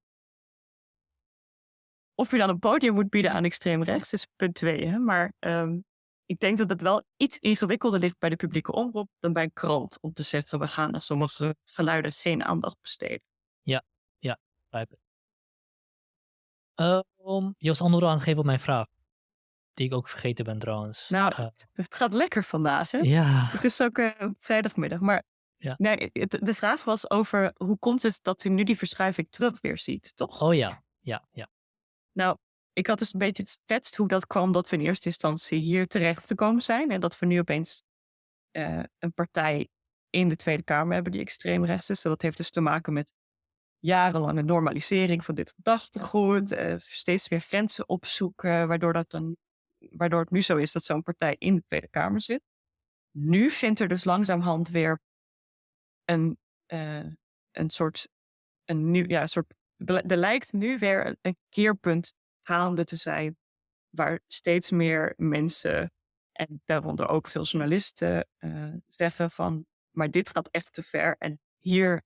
B: Of je dan een podium moet bieden aan extreem rechts is punt twee. Hè? Maar um, ik denk dat het wel iets ingewikkelder ligt bij de publieke omroep dan bij een krant. Om te zeggen, we gaan aan sommige geluiden geen aandacht besteden.
A: Ja, ja, begrijp ik. Uh, om Joost antwoord aan te geven op mijn vraag. Die ik ook vergeten ben trouwens.
B: Nou, uh, het gaat lekker vandaag, hè?
A: Ja.
B: Het is ook uh, vrijdagmiddag. Maar
A: ja.
B: nee, het, de vraag was over hoe komt het dat u nu die verschuiving terug weer ziet, toch?
A: Oh ja, ja, ja.
B: Nou, ik had dus een beetje geschetst hoe dat kwam dat we in eerste instantie hier terecht te komen zijn. En dat we nu opeens uh, een partij in de Tweede Kamer hebben die extreem rechts is. Dat heeft dus te maken met jarenlange normalisering van dit gedachtegoed. Uh, steeds weer grenzen opzoeken, waardoor, dat dan, waardoor het nu zo is dat zo'n partij in de Tweede Kamer zit. Nu vindt er dus langzamerhand weer een, uh, een soort, een nieuw, ja, een soort er lijkt nu weer een keerpunt gaande te zijn waar steeds meer mensen en daaronder ook veel journalisten uh, zeggen van maar dit gaat echt te ver en hier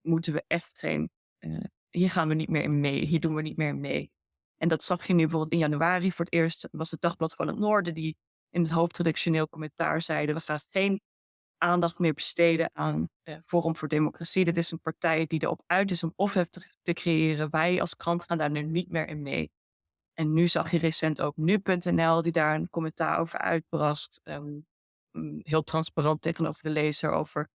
B: moeten we echt geen uh, hier gaan we niet meer in mee hier doen we niet meer mee. En dat zag je nu bijvoorbeeld in januari voor het eerst was het dagblad van het noorden die in het hoofdredactioneel commentaar zeiden we gaan geen aandacht meer besteden aan uh, Forum voor Democratie. Dit is een partij die erop uit is om ophef te, te creëren. Wij als krant gaan daar nu niet meer in mee. En nu zag je recent ook nu.nl die daar een commentaar over uitbracht. Um, heel transparant tegenover de lezer over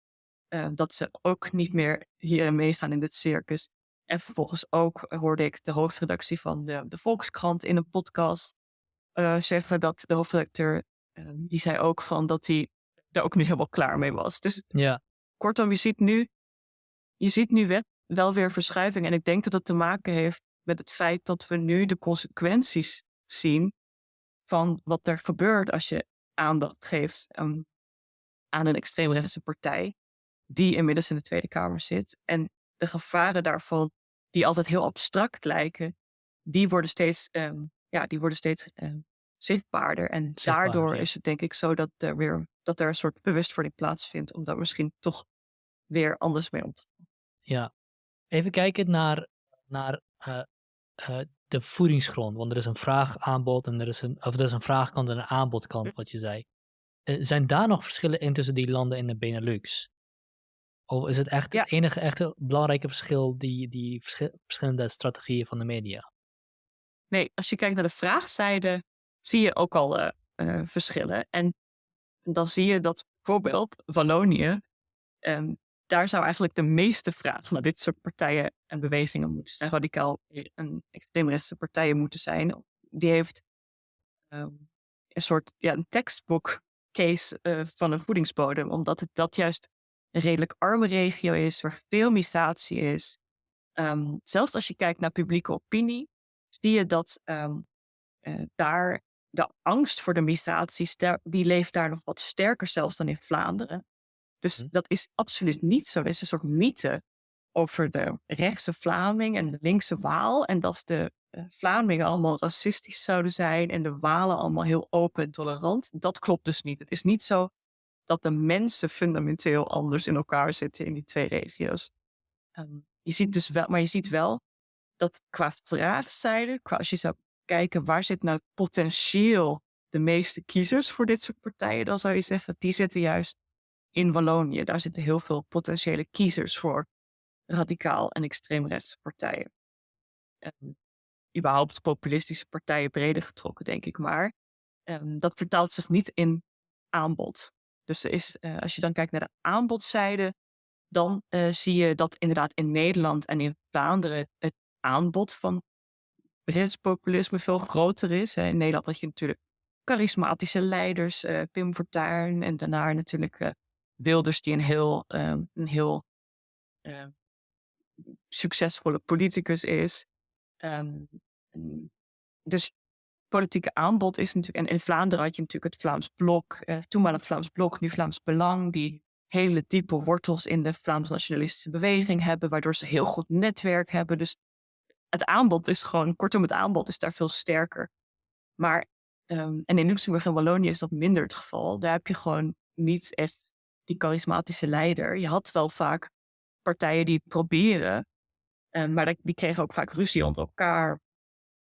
B: uh, dat ze ook niet meer hierin meegaan in dit circus. En vervolgens ook hoorde ik de hoofdredactie van de, de Volkskrant in een podcast uh, zeggen dat de hoofdredacteur, uh, die zei ook van dat hij daar ook nu helemaal klaar mee was. Dus
A: ja.
B: kortom, je ziet nu, je ziet nu wel, weer verschuiving. En ik denk dat het te maken heeft met het feit dat we nu de consequenties zien van wat er gebeurt als je aandacht geeft um, aan een extreemrechtse partij, die inmiddels in de Tweede Kamer zit. En de gevaren daarvan, die altijd heel abstract lijken, die worden steeds, um, ja, die worden steeds um, zichtbaarder. En
A: Zichtbaar,
B: daardoor
A: ja.
B: is het denk ik zo dat er weer dat er een soort bewustwording plaatsvindt om daar misschien toch weer anders mee om te gaan.
A: Ja. Even kijken naar, naar uh, uh, de voedingsgrond. Want er is een vraaгаanbod en er is een, of er is een vraagkant en een aanbodkant, wat je zei. Uh, zijn daar nog verschillen in tussen die landen in de Benelux? Of is het echt
B: Ja.
A: het enige echte belangrijke verschil die, die verschi- verschillende strategieën van de media?
B: Nee, als je kijkt naar de vraagzijde, zie je ook al uh, uh, verschillen. En dan zie je dat bijvoorbeeld Wallonië, um, daar zou eigenlijk de meeste vraag naar dit soort partijen en bewegingen moeten zijn. Radicaal en extreemrechtse partijen moeten zijn. Die heeft um, een soort ja, een textbook case uh, van een voedingsbodem, omdat het dat juist een redelijk arme regio is, waar veel migratie is. Um, zelfs als je kijkt naar publieke opinie, zie je dat daar de angst voor de migratie, die leeft daar nog wat sterker zelfs dan in Vlaanderen. Dus
A: Hm.
B: dat is absoluut niet zo. Er is een soort mythe over de rechtse Vlaming en de linkse Waal. En dat de uh, Vlamingen allemaal racistisch zouden zijn en de Walen allemaal heel open en tolerant. Dat klopt dus niet. Het is niet zo dat de mensen fundamenteel anders in elkaar zitten in die twee regio's. Um, je ziet dus wel, maar je ziet wel dat qua vraagzijde, qua als je zou kijken waar zit nou potentieel de meeste kiezers voor dit soort partijen, dan zou je zeggen die zitten juist in Wallonië. Daar zitten heel veel potentiële kiezers voor radicaal en extreemrechtse partijen. En überhaupt populistische partijen breder getrokken, denk ik maar. En dat vertaalt zich niet in aanbod. Dus er is, uh, als je dan kijkt naar de aanbodzijde, dan uh, zie je dat inderdaad in Nederland en in Vlaanderen het aanbod van Populisme veel groter is. Hè. In Nederland had je natuurlijk charismatische leiders, uh, Pim Fortuyn en daarna natuurlijk Wilders die een heel, ehm, een heel ehm, succesvolle politicus is. Um, dus politieke aanbod is natuurlijk. En in Vlaanderen had je natuurlijk het Vlaams Blok, uh, toenmalig Vlaams Blok, nu Vlaams Belang, die hele diepe wortels in de Vlaams nationalistische beweging hebben, waardoor ze heel goed netwerk hebben. Dus het aanbod is gewoon, kortom, het aanbod is daar veel sterker. Maar, um, en in Luxemburg en Wallonië is dat minder het geval. Daar heb je gewoon niet echt die charismatische leider. Je had wel vaak partijen die het proberen, um, maar die kregen ook vaak ruzie onder elkaar.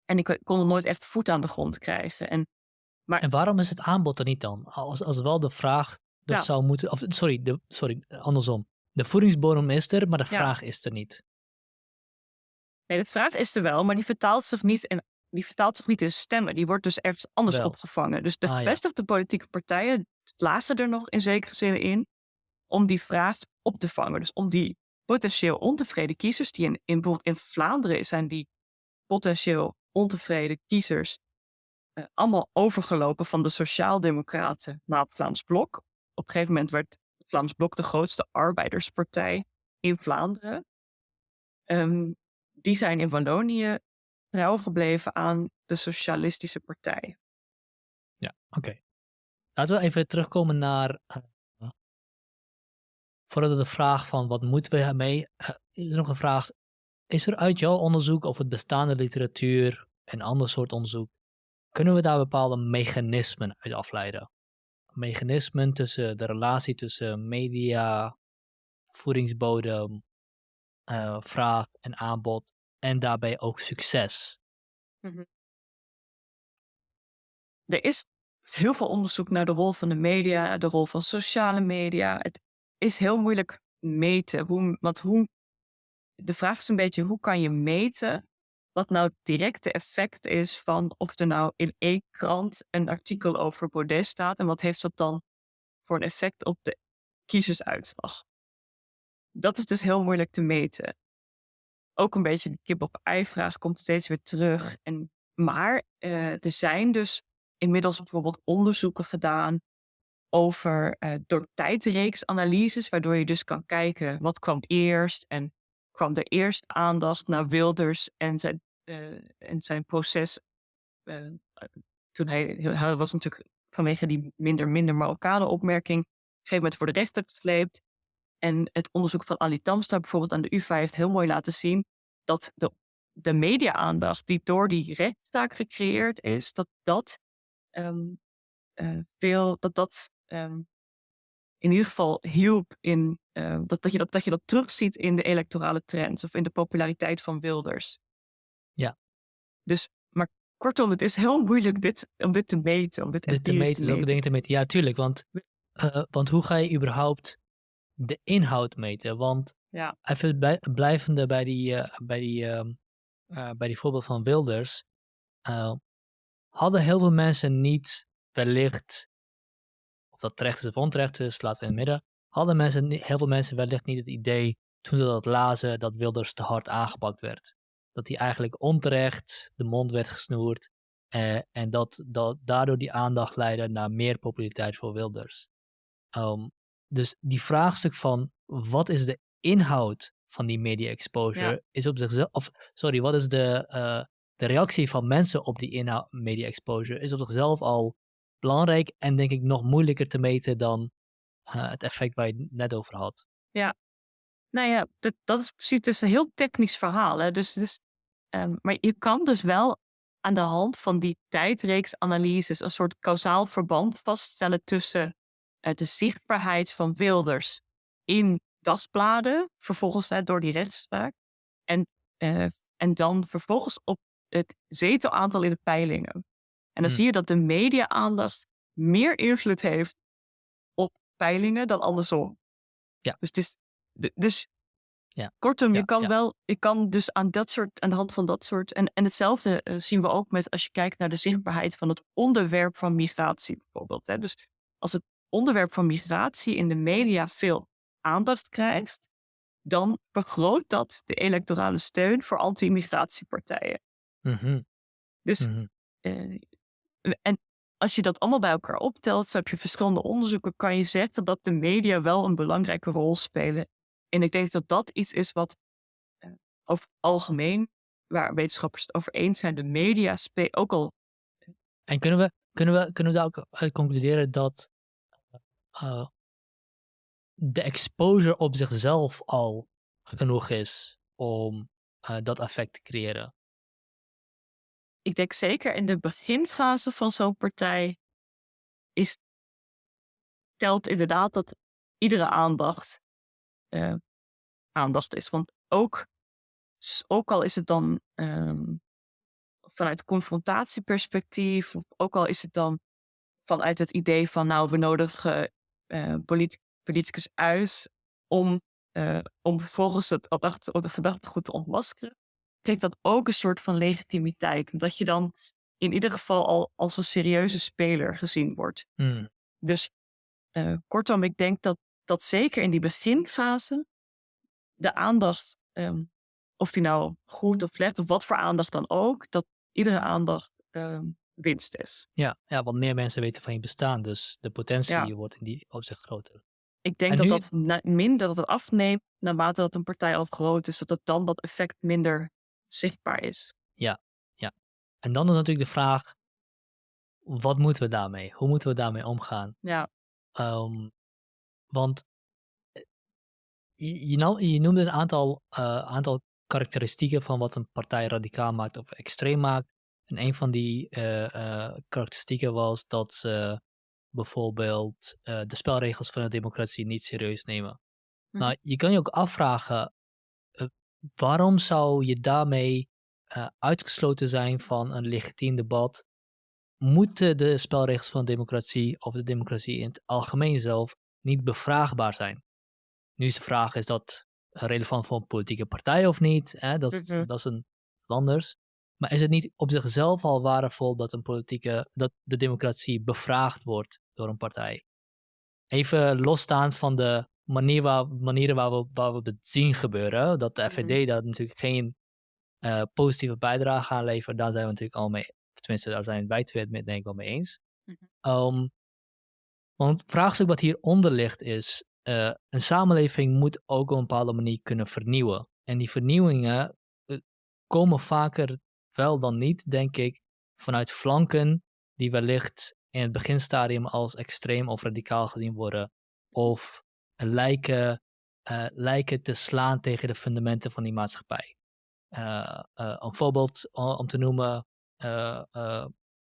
B: En ik kon nooit echt voet aan de grond krijgen. En,
A: maar... en waarom is het aanbod er niet dan? Als, als wel de vraag dat zou moeten. Of, sorry, de, sorry, andersom. De voedingsbodem is er, maar de vraag is er niet.
B: Nee, de vraag is er wel, maar die vertaalt zich niet in, die vertaalt zich niet in stemmen. Die wordt dus ergens anders opgevangen. Dus de ah, gevestigde politieke partijen lagen er nog in zekere zin in om die vraag op te vangen. Dus om die potentieel ontevreden kiezers, die in, in, bijvoorbeeld in Vlaanderen zijn die potentieel ontevreden kiezers uh, allemaal overgelopen van de Sociaaldemocraten naar het Vlaams Blok. Op een gegeven moment werd het Vlaams Blok de grootste arbeiderspartij in Vlaanderen. Um, die zijn in Wallonië trouw gebleven aan de Socialistische Partij.
A: Ja, oké. Laten we even terugkomen naar. Uh, voordat de vraag van wat moeten we ermee. Uh, is er nog een vraag. Is er uit jouw onderzoek of het bestaande literatuur en ander soort onderzoek. kunnen we daar bepaalde mechanismen uit afleiden? Mechanismen tussen de relatie tussen media, voedingsbodem, uh, vraag en aanbod en daarbij ook succes. Mm
B: Er is heel veel onderzoek naar de rol van de media, de rol van sociale media. Het is heel moeilijk meten. Hoe, want hoe, de vraag is een beetje, hoe kan je meten wat nou het directe effect is van of er nou in één krant een artikel over Baudet staat en wat heeft dat dan voor een effect op de kiezersuitslag. Dat is dus heel moeilijk te meten ook een beetje de kip-op-ei-vraag komt steeds weer terug. En, maar uh, er zijn dus inmiddels bijvoorbeeld onderzoeken gedaan over uh, door tijdreeksanalyses, waardoor je dus kan kijken wat kwam eerst en kwam er eerst aandacht naar Wilders en zijn, uh, en zijn proces. toen hij, hij was natuurlijk vanwege die minder minder Marokkanen opmerking op een gegeven moment voor de rechter gesleept. En het onderzoek van Ali Tamstar bijvoorbeeld aan de UvA heeft heel mooi laten zien dat de, de media-aandacht die door die rechtszaak gecreëerd is, dat dat um, uh, veel, dat dat um, in ieder geval hielp in, uh, dat, dat, je dat, dat je dat terugziet in de electorale trends of in de populariteit van Wilders.
A: Ja.
B: Dus, maar kortom, het is heel moeilijk dit, om dit te meten, om dit,
A: dit te meten. Te meten. Ook dingen te meten. Ja, tuurlijk, want, uh, want hoe ga je überhaupt de inhoud meten. Want ja. even blijvende bij die, uh, bij, die, uh, uh, bij die voorbeeld van Wilders. Eh, hadden heel veel mensen niet wellicht, of dat terecht is of onterecht is, laat in het midden. Hadden mensen, heel veel mensen wellicht niet het idee toen ze dat lazen dat Wilders te hard aangepakt werd. Dat hij eigenlijk onterecht de mond werd gesnoerd. en dat, dat daardoor die aandacht leidde naar meer populariteit voor Wilders. Um, dus die vraagstuk van wat is de inhoud van die media exposure is op zichzelf, of sorry, wat is de, uh, de reactie van mensen op die inhoud, media exposure is op zichzelf al belangrijk en denk ik nog moeilijker te meten dan uh, het effect waar je het net over had.
B: Ja, nou ja, dat, dat is precies, het is een heel technisch verhaal. Hè? Dus, dus maar je kan dus wel aan de hand van die tijdreeksanalyses een soort kausaal verband vaststellen tussen de zichtbaarheid van Wilders in dagbladen, vervolgens door die rechtspraak, en, uh, en dan vervolgens op het zetelaantal in de peilingen. En dan
A: Hmm.
B: zie je dat de media-aandacht meer invloed heeft op peilingen dan andersom.
A: Ja.
B: Dus, het is, dus
A: Ja.
B: kortom,
A: Ja,
B: je kan
A: ja.
B: wel, je kan dus aan dat soort, aan de hand van dat soort, en, en hetzelfde eh, zien we ook met als je kijkt naar de zichtbaarheid van het onderwerp van migratie bijvoorbeeld. Hè. Dus als het onderwerp van migratie in de media veel aandacht krijgt, dan vergroot dat de electorale steun voor anti-immigratiepartijen.
A: Mhm,
B: Dus
A: mhm.
B: eh, en als je dat allemaal bij elkaar optelt, zo heb je verschillende onderzoeken, kan je zeggen dat de media wel een belangrijke rol spelen. En ik denk dat dat iets is wat eh, over algemeen, waar wetenschappers het over eens zijn, de media spelen ook al.
A: En kunnen we, kunnen, we, kunnen we daar ook uit concluderen dat eh, de exposure op zichzelf al genoeg is om eh, dat effect te creëren?
B: Ik denk zeker in de beginfase van zo'n partij is, telt inderdaad dat iedere aandacht eh, aandacht is. Want ook, ook al is het dan ehm, vanuit confrontatieperspectief, ook al is het dan vanuit het idee van, nou, we nodigen polit- politicus uit om, eh, om vervolgens het verdachte, de verdachte goed te ontmaskeren, geeft dat ook een soort van legitimiteit. Omdat je dan in ieder geval al als een serieuze speler gezien wordt.
A: Hmm,
B: Dus eh, kortom, ik denk dat, dat zeker in die beginfase de aandacht, ehm, of die nou goed of slecht, of wat voor aandacht dan ook, dat iedere aandacht ehm, winst is.
A: Ja, ja, want meer mensen weten van je bestaan, dus de potentie
B: Ja.
A: wordt in die opzicht groter.
B: Ik denk
A: En
B: dat
A: nu-
B: dat na- minder dat het afneemt naarmate dat een partij al groot is, dat het dan dat effect minder zichtbaar is.
A: En dan is natuurlijk de vraag, wat moeten we daarmee? Hoe moeten we daarmee omgaan?
B: Ja,
A: Ehm, want eh, je, je, je noemde een aantal, eh, aantal karakteristieken van wat een partij radicaal maakt of extreem maakt. En een van die eh, eh, karakteristieken was dat ze bijvoorbeeld eh, de spelregels van de democratie niet serieus nemen.
B: Mhm.
A: Nou, je kan je ook afvragen, waarom zou je daarmee uitgesloten zijn van een legitiem debat? Moeten de spelregels van de democratie of de democratie in het algemeen zelf niet bevraagbaar zijn? Nu is de vraag, is dat relevant voor een politieke partij of niet? Hè? Dat, is,
B: Mhm.
A: dat is een anders. Maar is het niet op zichzelf al waardevol dat, een politieke, dat de democratie bevraagd wordt door een partij? Even losstaand van de manier waar, manieren waar we, waar we het zien gebeuren, dat de
B: Mhm.
A: FVD daar natuurlijk geen eh, positieve bijdrage aan levert, daar zijn we natuurlijk al mee, tenminste daar zijn wij twee het met- denk ik wel mee eens.
B: Mhm.
A: Ehm, want het vraagstuk wat hieronder ligt is, eh, een samenleving moet ook op een bepaalde manier kunnen vernieuwen. En die vernieuwingen eh, komen vaker wel dan niet, denk ik, vanuit flanken die wellicht in het beginstadium als extreem of radicaal gezien worden. Of lijken, eh, lijken te slaan tegen de fundamenten van die maatschappij. Eh, eh, een voorbeeld om te noemen,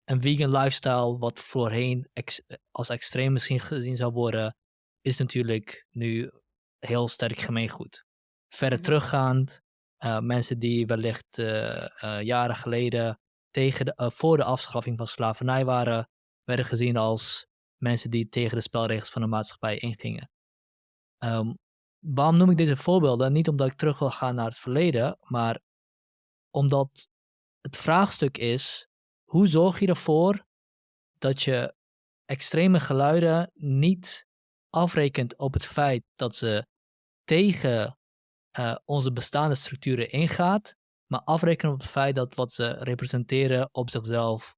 A: een vegan lifestyle, wat voorheen ex- als extreem misschien gezien zou worden, is natuurlijk nu heel sterk gemeengoed. Verder teruggaand, eh, mensen die wellicht eh, eh, jaren geleden tegen de, voor de afschaffing van slavernij waren, werden gezien als mensen die tegen de spelregels van de maatschappij ingingen. Ehm, waarom noem ik deze voorbeelden? Niet omdat ik terug wil gaan naar het verleden, maar omdat het vraagstuk is: hoe zorg je ervoor dat je extreme geluiden niet afrekent op het feit dat ze tegen eh, onze bestaande structuren ingaat, maar afrekenen op het feit dat wat ze representeren op zichzelf,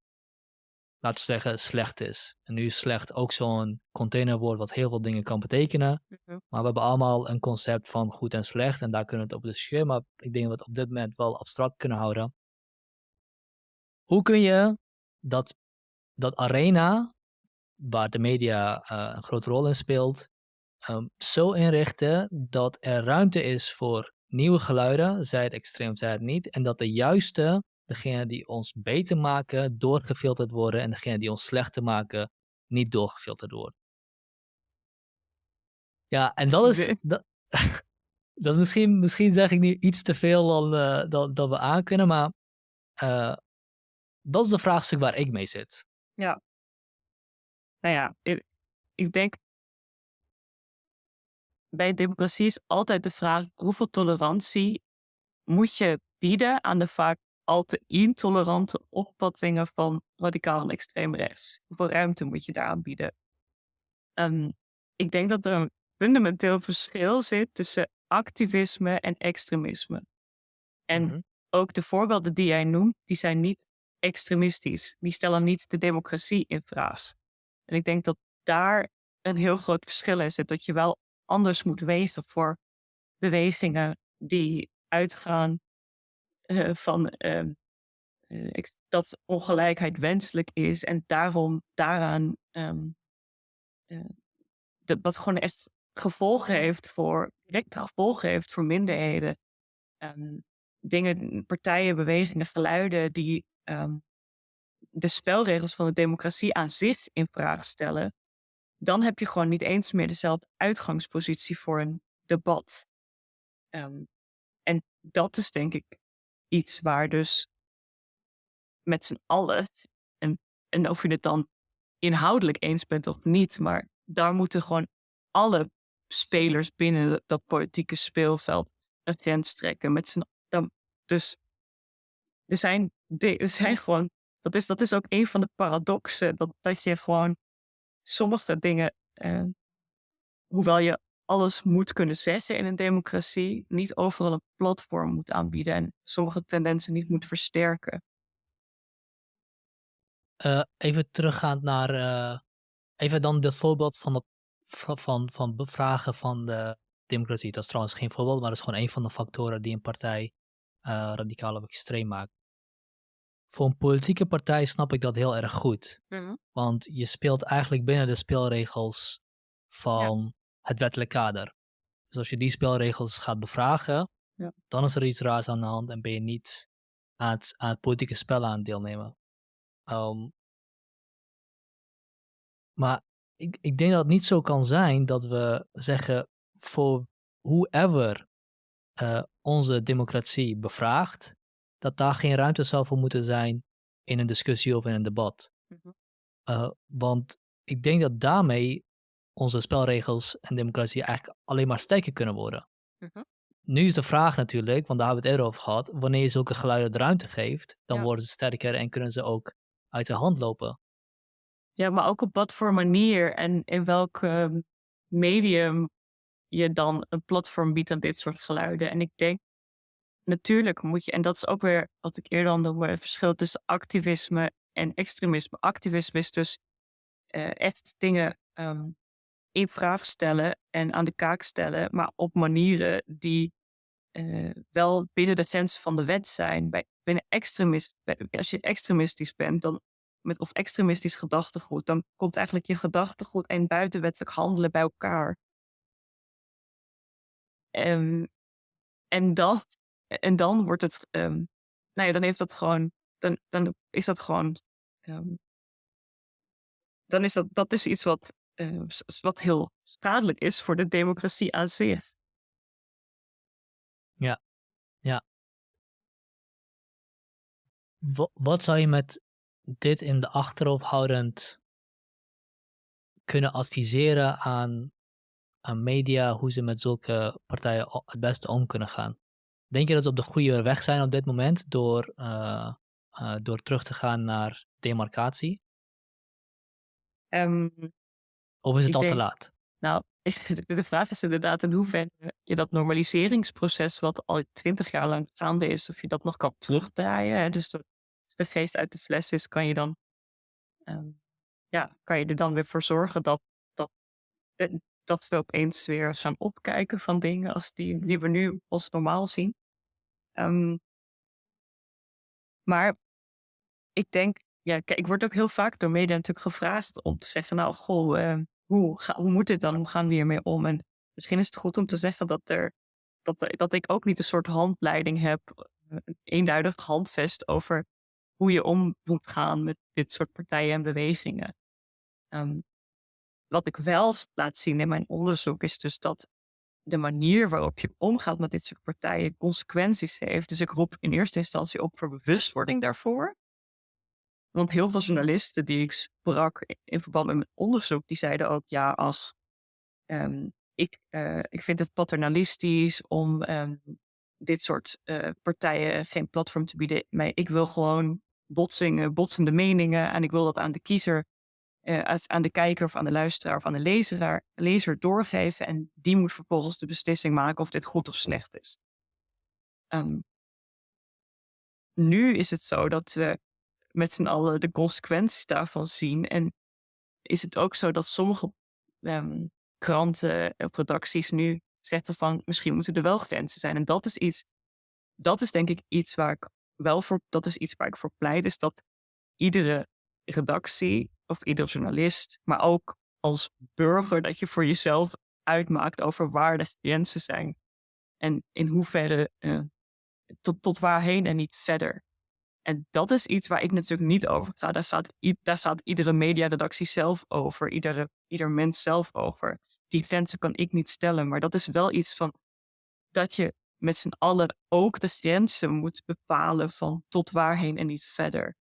A: laten we zeggen, slecht is. En nu is slecht ook zo'n containerwoord wat heel veel dingen kan betekenen.
B: Mhm.
A: Maar we hebben allemaal een concept van goed en slecht en daar kunnen we het op discussiëren. Maar ik denk dat we het op dit moment wel abstract kunnen houden. Hoe kun je dat, dat arena, waar de media eh, een grote rol in speelt, ehm, zo inrichten dat er ruimte is voor nieuwe geluiden, zij het extreem, zij het niet. En dat de juiste, degene die ons beter maken, doorgefilterd worden. En degene die ons slechter maken, niet doorgefilterd worden. Ja, en dat is. Dat, dat misschien, misschien zeg ik nu iets te veel dan, uh, dan, dan we aankunnen, maar uh, dat is de vraagstuk waar ik mee zit.
B: Ja. Nou ja, ik, ik denk. Bij democratie is altijd de vraag: hoeveel tolerantie moet je bieden aan de vaak al te intolerante opvattingen van radicaal en extreem rechts? Hoeveel ruimte moet je daar bieden? Um, ik denk dat er een fundamenteel verschil zit tussen activisme en extremisme. En mm -hmm. ook de voorbeelden die jij noemt, die zijn niet extremistisch. Die stellen niet de democratie in vraag. En ik denk dat daar een heel groot verschil in zit. Dat je wel anders moet wezen voor bewegingen die uitgaan uh, van uh, uh, dat ongelijkheid wenselijk is en daarom daaraan um, de, wat gewoon echt gevolgen heeft voor, directe gevolgen heeft voor minderheden. Um, dingen, partijen, bewegingen, geluiden die um, de spelregels van de democratie aan zich in vraag stellen, dan heb je gewoon niet eens meer dezelfde uitgangspositie voor een debat. Um, en dat is denk ik iets waar dus met z'n allen, en, en of je het dan inhoudelijk eens bent of niet, maar daar moeten gewoon alle spelers binnen dat politieke speelveld een grens trekken. Met z'n, dan, dus er zijn, er zijn gewoon, dat is, dat is ook een van de paradoxen, dat, dat je gewoon sommige dingen, eh, hoewel je alles moet kunnen zeggen in een democratie, niet overal een platform moet aanbieden en sommige tendensen niet moet versterken.
A: Uh, even teruggaand naar, uh, even dan dit voorbeeld van dat van, van bevragen van de democratie. Dat is trouwens geen voorbeeld, maar dat is gewoon een van de factoren die een partij radicaal of extreem maakt. Voor een politieke partij snap ik dat heel erg goed. Mm-hmm. Want je speelt eigenlijk binnen de spelregels van ja. het wettelijk kader. Dus als je die spelregels gaat bevragen, ja. dan is er iets raars aan de hand en ben je niet aan het, aan het politieke spel aan het deelnemen. Um, maar ik, ik denk dat het niet zo kan zijn dat we zeggen voor whoever uh, onze democratie bevraagt, dat daar geen ruimte zou voor moeten zijn in een discussie of in een debat. Mm-hmm. Uh, want ik denk dat daarmee onze spelregels en democratie eigenlijk alleen maar sterker kunnen worden. Mm-hmm. Nu is de vraag natuurlijk, want daar hebben we het eerder over gehad, wanneer je zulke geluiden de ruimte geeft, dan ja. worden ze sterker en kunnen ze ook uit de hand lopen.
B: Ja, maar ook op wat voor manier en in welk ehm, medium je dan een platform biedt aan dit soort geluiden. En ik denk, natuurlijk moet je, en dat is ook weer wat ik eerder al noemde, het verschil tussen activisme en extremisme. Activisme is dus uh, echt dingen um, in vraag stellen en aan de kaak stellen, maar op manieren die uh, wel binnen de grenzen van de wet zijn. Bij, binnen extremist, als je extremistisch bent, dan met of extremistisch gedachtegoed, dan komt eigenlijk je gedachtegoed en buitenwettelijk handelen bij elkaar. Um, en, dat, en dan wordt het, um, nou ja, dan heeft dat gewoon, dan, dan is dat gewoon, um, dan is dat, dat is iets wat, uh, wat heel schadelijk is voor de democratie aan zich.
A: Ja, ja. Wat, wat zou je met dit in de achterhoofd houdend kunnen adviseren aan, aan media hoe ze met zulke partijen het beste om kunnen gaan. Denk je dat ze op de goede weg zijn op dit moment door, uh, uh, door terug te gaan naar demarcatie?
B: Um,
A: of is het al denk, te laat?
B: Nou, de vraag is inderdaad in hoeverre je dat normaliseringsproces, wat al twintig jaar lang gaande is, of je dat nog kan terugdraaien. Hè? Dus de geest uit de fles is, kan je dan, um, ja, kan je er dan weer voor zorgen dat, dat, eh, dat we opeens weer gaan opkijken van dingen als die, die we nu als normaal zien. Um, maar ik denk, ja, kijk, ik word ook heel vaak door media natuurlijk gevraagd om te zeggen, nou, goh, uh, hoe, moet dit dan? Hoe gaan we hiermee om? En misschien is het goed om te zeggen dat er dat, dat ik ook niet een soort handleiding heb, een eenduidig handvest over hoe je om moet gaan met dit soort partijen en bewegingen. Ehm, wat ik wel laat zien in mijn onderzoek is dus dat de manier waarop je omgaat met dit soort partijen consequenties heeft. Dus ik roep in eerste instantie op voor bewustwording daarvoor. Want heel veel journalisten die ik sprak in verband met mijn onderzoek, die zeiden ook ja, als ehm, ik, uh, ik vind het paternalistisch om um, dit soort uh, partijen geen platform te bieden. Maar ik wil gewoon botsingen, botsende meningen en ik wil dat aan de kiezer uh, aan de kijker of aan de luisteraar of aan de lezer, lezer doorgeven. En die moet vervolgens de beslissing maken of dit goed of slecht is. Um, nu is het zo dat we met z'n allen de consequenties daarvan zien. En is het ook zo dat sommige um, kranten of redacties nu zeggen van misschien moeten er wel grenzen zijn. En dat is iets, dat is denk ik iets waar ik wel voor, dat is iets waar ik voor pleit, is dat iedere redactie of ieder journalist, maar ook als burger, dat je voor jezelf uitmaakt over waar de grenzen zijn. En in hoeverre uh, tot, tot waarheen en niet verder. En dat is iets waar ik natuurlijk niet over ga. Daar gaat, daar gaat iedere mediaredactie zelf over, iedere, ieder mens zelf over. Die grenzen kan ik niet stellen, maar dat is wel iets van dat je met z'n allen ook de grenzen moet bepalen van tot waarheen en niet verder.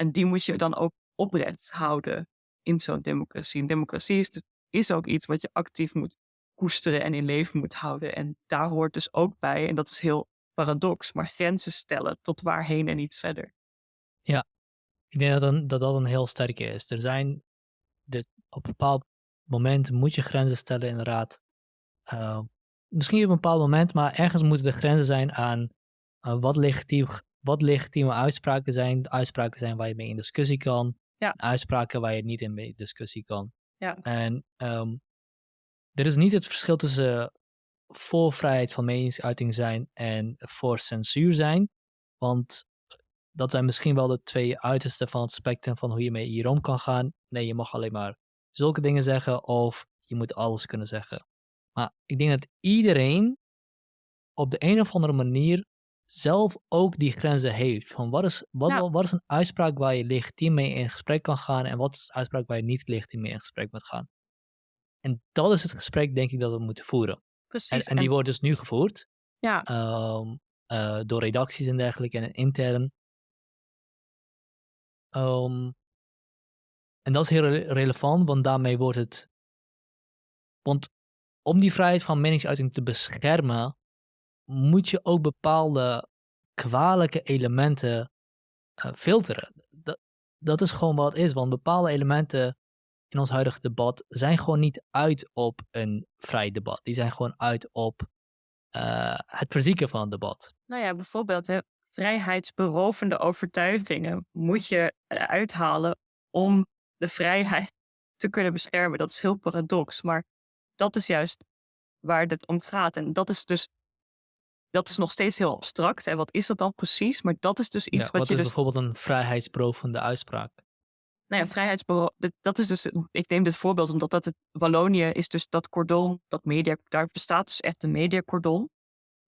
B: En die moet je dan ook oprecht houden in zo'n democratie. Een democratie is, is ook iets wat je actief moet koesteren en in leven moet houden. En daar hoort dus ook bij, en dat is heel paradox, maar grenzen stellen tot waarheen en niet verder.
A: Ja, ik denk dat dat, dat een heel sterke is. Er zijn, op een bepaald moment moet je grenzen stellen inderdaad. Uh, misschien op een bepaald moment, maar ergens moeten de grenzen zijn aan uh, wat, legitiem, wat legitieme uitspraken zijn. Uitspraken zijn waar je mee in discussie kan. Ja. Uitspraken waar je niet in mee discussie kan.
B: Ja.
A: En um, er is niet het verschil tussen voor vrijheid van meningsuiting zijn en voor censuur zijn. Want dat zijn misschien wel de twee uitersten van het spectrum van hoe je mee hier om kan gaan. Nee, je mag alleen maar zulke dingen zeggen of je moet alles kunnen zeggen. Maar ik denk dat iedereen op de een of andere manier zelf ook die grenzen heeft. Van wat is, wat, wat is een uitspraak waar je legitiem mee in gesprek kan gaan en wat is een uitspraak waar je niet legitiem mee in gesprek moet gaan. En dat is het gesprek, denk ik, dat we moeten voeren.
B: Precies.
A: En, en die wordt dus nu gevoerd.
B: Ja.
A: Um, uh, door redacties en dergelijke en intern. Um, en dat is heel re relevant, want daarmee wordt het. Want om die vrijheid van meningsuiting te beschermen, moet je ook bepaalde kwalijke elementen uh, filteren. Dat, dat is gewoon wat is, want bepaalde elementen in ons huidige debat zijn gewoon niet uit op een vrij debat. Die zijn gewoon uit op uh, het verzieken van het debat.
B: Nou ja, bijvoorbeeld hè, vrijheidsberovende overtuigingen moet je uithalen om de vrijheid te kunnen beschermen. Dat is heel paradox, maar dat is juist waar het om gaat. En dat is dus dat is nog steeds heel abstract. En wat is dat dan precies? Maar dat is dus iets
A: ja,
B: wat,
A: wat
B: je
A: is
B: dus...
A: bijvoorbeeld een vrijheidsberovende uitspraak?
B: Nou ja, vrijheidsbureau, dat is dus, ik neem dit voorbeeld omdat dat het, Wallonië is dus dat cordon, dat media, daar bestaat dus echt een mediacordon.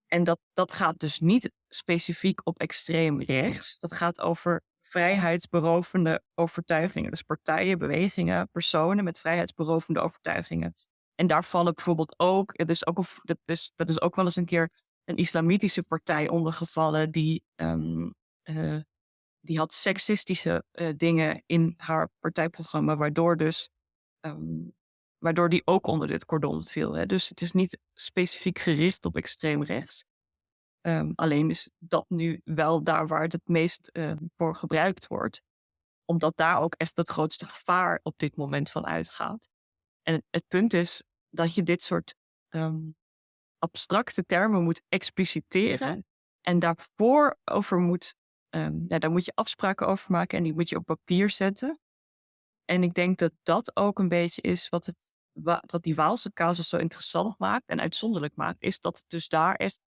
B: En dat, dat gaat dus niet specifiek op extreem rechts. Dat gaat over vrijheidsberovende overtuigingen. Dus partijen, bewegingen, personen met vrijheidsberovende overtuigingen. En daar vallen bijvoorbeeld ook, het is ook, dat, is, dat is ook wel eens een keer een islamitische partij ondergevallen die um, uh, die had seksistische uh, dingen in haar partijprogramma, waardoor dus um, waardoor die ook onder dit cordon viel. Hè. Dus het is niet specifiek gericht op extreem rechts. Um, alleen is dat nu wel daar waar het het meest voor gebruikt wordt. Omdat daar ook echt het grootste gevaar op dit moment van uitgaat. En het punt is dat je dit soort abstracte termen moet expliciteren. En daarvoor over moet Um, ja, daar moet je afspraken over maken en die moet je op papier zetten. En ik denk dat dat ook een beetje is wat, het, wat die Waalse casus zo interessant maakt en uitzonderlijk maakt, is dat het dus daar echt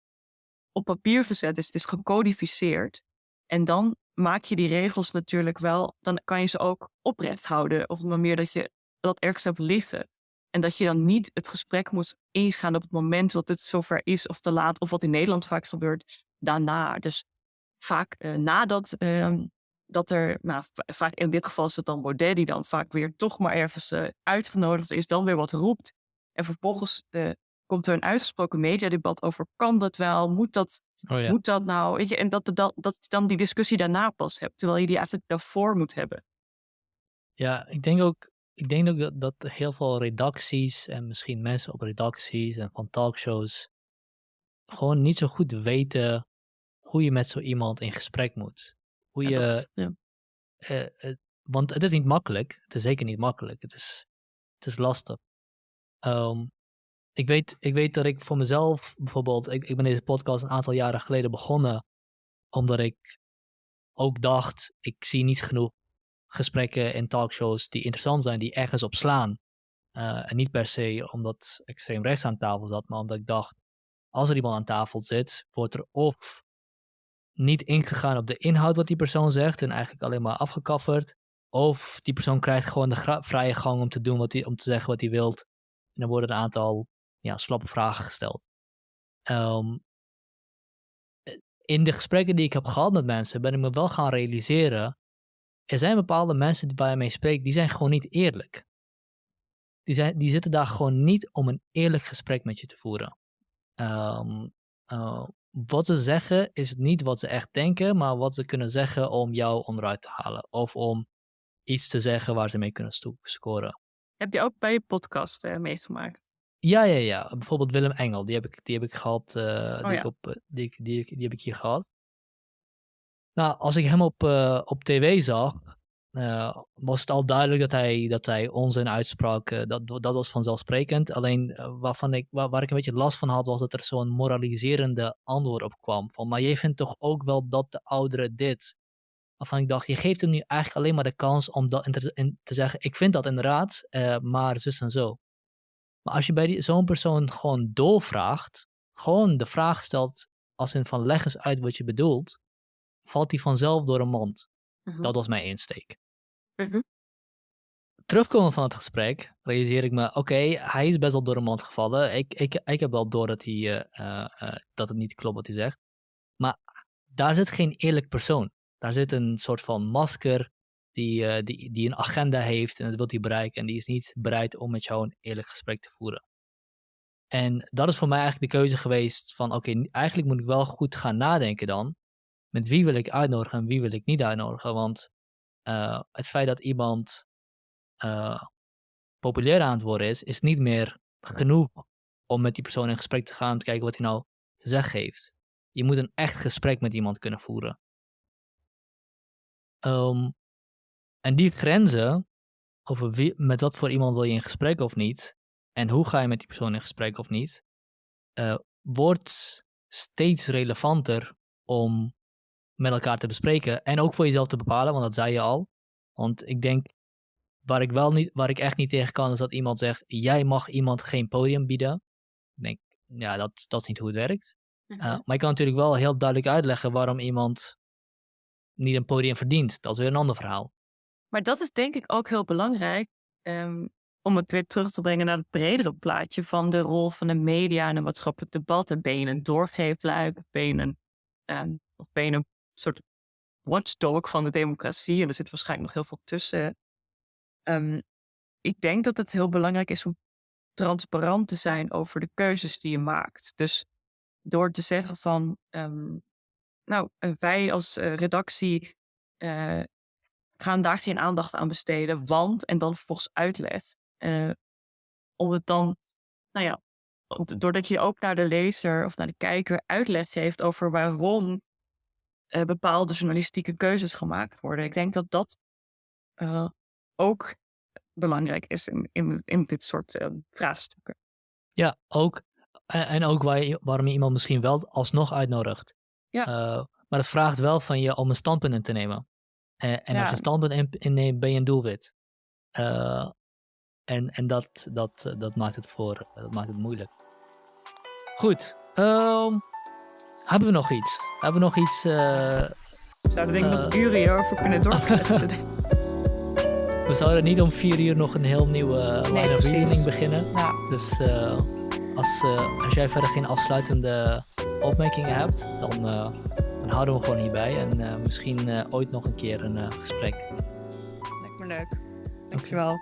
B: op papier gezet is. Het is gecodificeerd. En dan maak je die regels natuurlijk wel, dan kan je ze ook oprecht houden. Op een manier dat je dat ergens hebt liggen. En dat je dan niet het gesprek moet ingaan op het moment dat het zover is of te laat. Of wat in Nederland vaak gebeurt, daarna. Dus vaak uh, nadat uh, dat er, nou, vaak in dit geval is het dan Baudet die dan vaak weer toch maar ergens uh, uitgenodigd is, dan weer wat roept. En vervolgens uh, komt er een uitgesproken mediadebat over, kan dat wel, moet dat, oh ja. moet dat nou, weet je, en dat, dat, dat je dan die discussie daarna pas hebt, terwijl je die eigenlijk daarvoor moet hebben.
A: Ja, ik denk ook, ik denk ook dat, dat heel veel redacties en misschien mensen op redacties en van talkshows gewoon niet zo goed weten hoe je met zo iemand in gesprek moet. Hoe je, ja, is, ja. uh, uh, want het is niet makkelijk, het is zeker niet makkelijk, het is, het is lastig. Um, ik, weet, ik weet dat ik voor mezelf bijvoorbeeld, ik, ik ben deze podcast een aantal jaren geleden begonnen, omdat ik ook dacht, ik zie niet genoeg gesprekken in talkshows die interessant zijn, die ergens op slaan. Uh, en niet per se omdat extreem rechts aan tafel zat, maar omdat ik dacht, als er iemand aan tafel zit, wordt er of niet ingegaan op de inhoud wat die persoon zegt en eigenlijk alleen maar afgekafferd. Of die persoon krijgt gewoon de vrije gang om te doen wat hij, om te zeggen wat hij wilt. En dan worden een aantal ja, slappe vragen gesteld. Um, in de gesprekken die ik heb gehad met mensen, ben ik me wel gaan realiseren. Er zijn bepaalde mensen die waar je mee spreekt, die zijn gewoon niet eerlijk. Die, zijn, die zitten daar gewoon niet om een eerlijk gesprek met je te voeren. Um, uh, wat ze zeggen is niet wat ze echt denken, maar wat ze kunnen zeggen om jou onderuit te halen. Of om iets te zeggen waar ze mee kunnen scoren.
B: Heb je ook bij je podcast uh, meegemaakt?
A: Ja, ja, ja. Bijvoorbeeld Willem Engel, die heb ik, die heb ik gehad, uh, oh, die, ja. ik op, eh, die, die, die, heb ik hier gehad. Nou, als ik hem op, uh, op tv zag, uh, was het al duidelijk dat hij, dat hij onzin uitsprak. Uh, dat, dat was vanzelfsprekend. Alleen waarvan ik, waar, ik een beetje last van had, was dat er zo'n moraliserende antwoord op kwam. Van, maar je vindt toch ook wel dat de ouderen dit. Waarvan ik dacht, je geeft hem nu eigenlijk alleen maar de kans om dat te, te zeggen, ik vind dat inderdaad, maar zus en zo. Maar als je bij zo'n persoon gewoon doorvraagt, gewoon de vraag stelt als in van leg eens uit wat je bedoelt, valt die vanzelf door een mond. Uh mhm. Dat was mijn insteek. Mhm. Terugkomen van het gesprek, realiseer ik me, oké, hij is best wel door de mond gevallen. Ik, ik, ik heb wel door dat, hij, uh, uh, dat het niet klopt wat hij zegt. Maar daar zit geen eerlijk persoon. Daar zit een soort van masker die, uh, die, die een agenda heeft en dat wil hij bereiken. En die is niet bereid om met jou een eerlijk gesprek te voeren. En dat is voor mij eigenlijk de keuze geweest van, oké, eigenlijk moet ik wel goed gaan nadenken dan. Met wie wil ik uitnodigen en wie wil ik niet uitnodigen. Want uh, het feit dat iemand uh, populair aan het worden is, is niet meer genoeg om met die persoon in gesprek te gaan om te kijken wat hij nou te zeggen heeft. Je moet een echt gesprek met iemand kunnen voeren. Um, en die grenzen, over wie, met wat voor iemand wil je in gesprek of niet, en hoe ga je met die persoon in gesprek of niet, uh, wordt steeds relevanter om met elkaar te bespreken. En ook voor jezelf te bepalen, want dat zei je al. Want ik denk, waar ik, wel niet, waar ik echt niet tegen kan, is dat iemand zegt: jij mag iemand geen podium bieden. Ik denk, ja, dat, dat is niet hoe het werkt. Uh, maar ik kan natuurlijk wel heel duidelijk uitleggen waarom iemand niet een podium verdient. Dat is weer een ander verhaal.
B: Maar dat is denk ik ook heel belangrijk. Um, om het weer terug te brengen naar het bredere plaatje van de rol van de media en een maatschappelijk debat. En ben je een doorgeefluik? Ben je een, um, of ben je een soort watchdog van de democratie. En er zit waarschijnlijk nog heel veel tussen. Um, ik denk dat het heel belangrijk is om transparant te zijn over de keuzes die je maakt. Dus door te zeggen van, um, nou, eh, wij als uh, redactie uh, gaan daar geen aandacht aan besteden, want, en dan vervolgens uitleg. Om het dan, nou ja, doordat je ook naar de lezer of naar de kijker uitleg geeft over waarom uh, bepaalde journalistieke keuzes gemaakt worden. Ik denk dat dat uh, ook belangrijk is in, in, in dit soort uh, vraagstukken.
A: Ja, ook. En, en ook waar je, waarom je iemand misschien wel alsnog uitnodigt. Ja. maar dat vraagt wel van je om een standpunt in te nemen. en ja. als je een standpunt inneemt, ben je een doelwit. en en dat, dat, dat, maakt het voor, dat maakt het moeilijk. Goed. Um, hebben we nog iets? Hebben we nog iets... Uh,
B: we zouden denk ik nog uren hierover kunnen doorkletsen.
A: we zouden niet om vier uur nog een heel nieuwe uh, line of reasoning beginnen.
B: Ja.
A: Dus eh, als, eh, als jij verder geen afsluitende opmerkingen hebt, dan, eh, dan houden we gewoon hierbij. En eh, misschien eh, ooit nog een keer een eh, gesprek.
B: Lijkt me leuk. Dankjewel.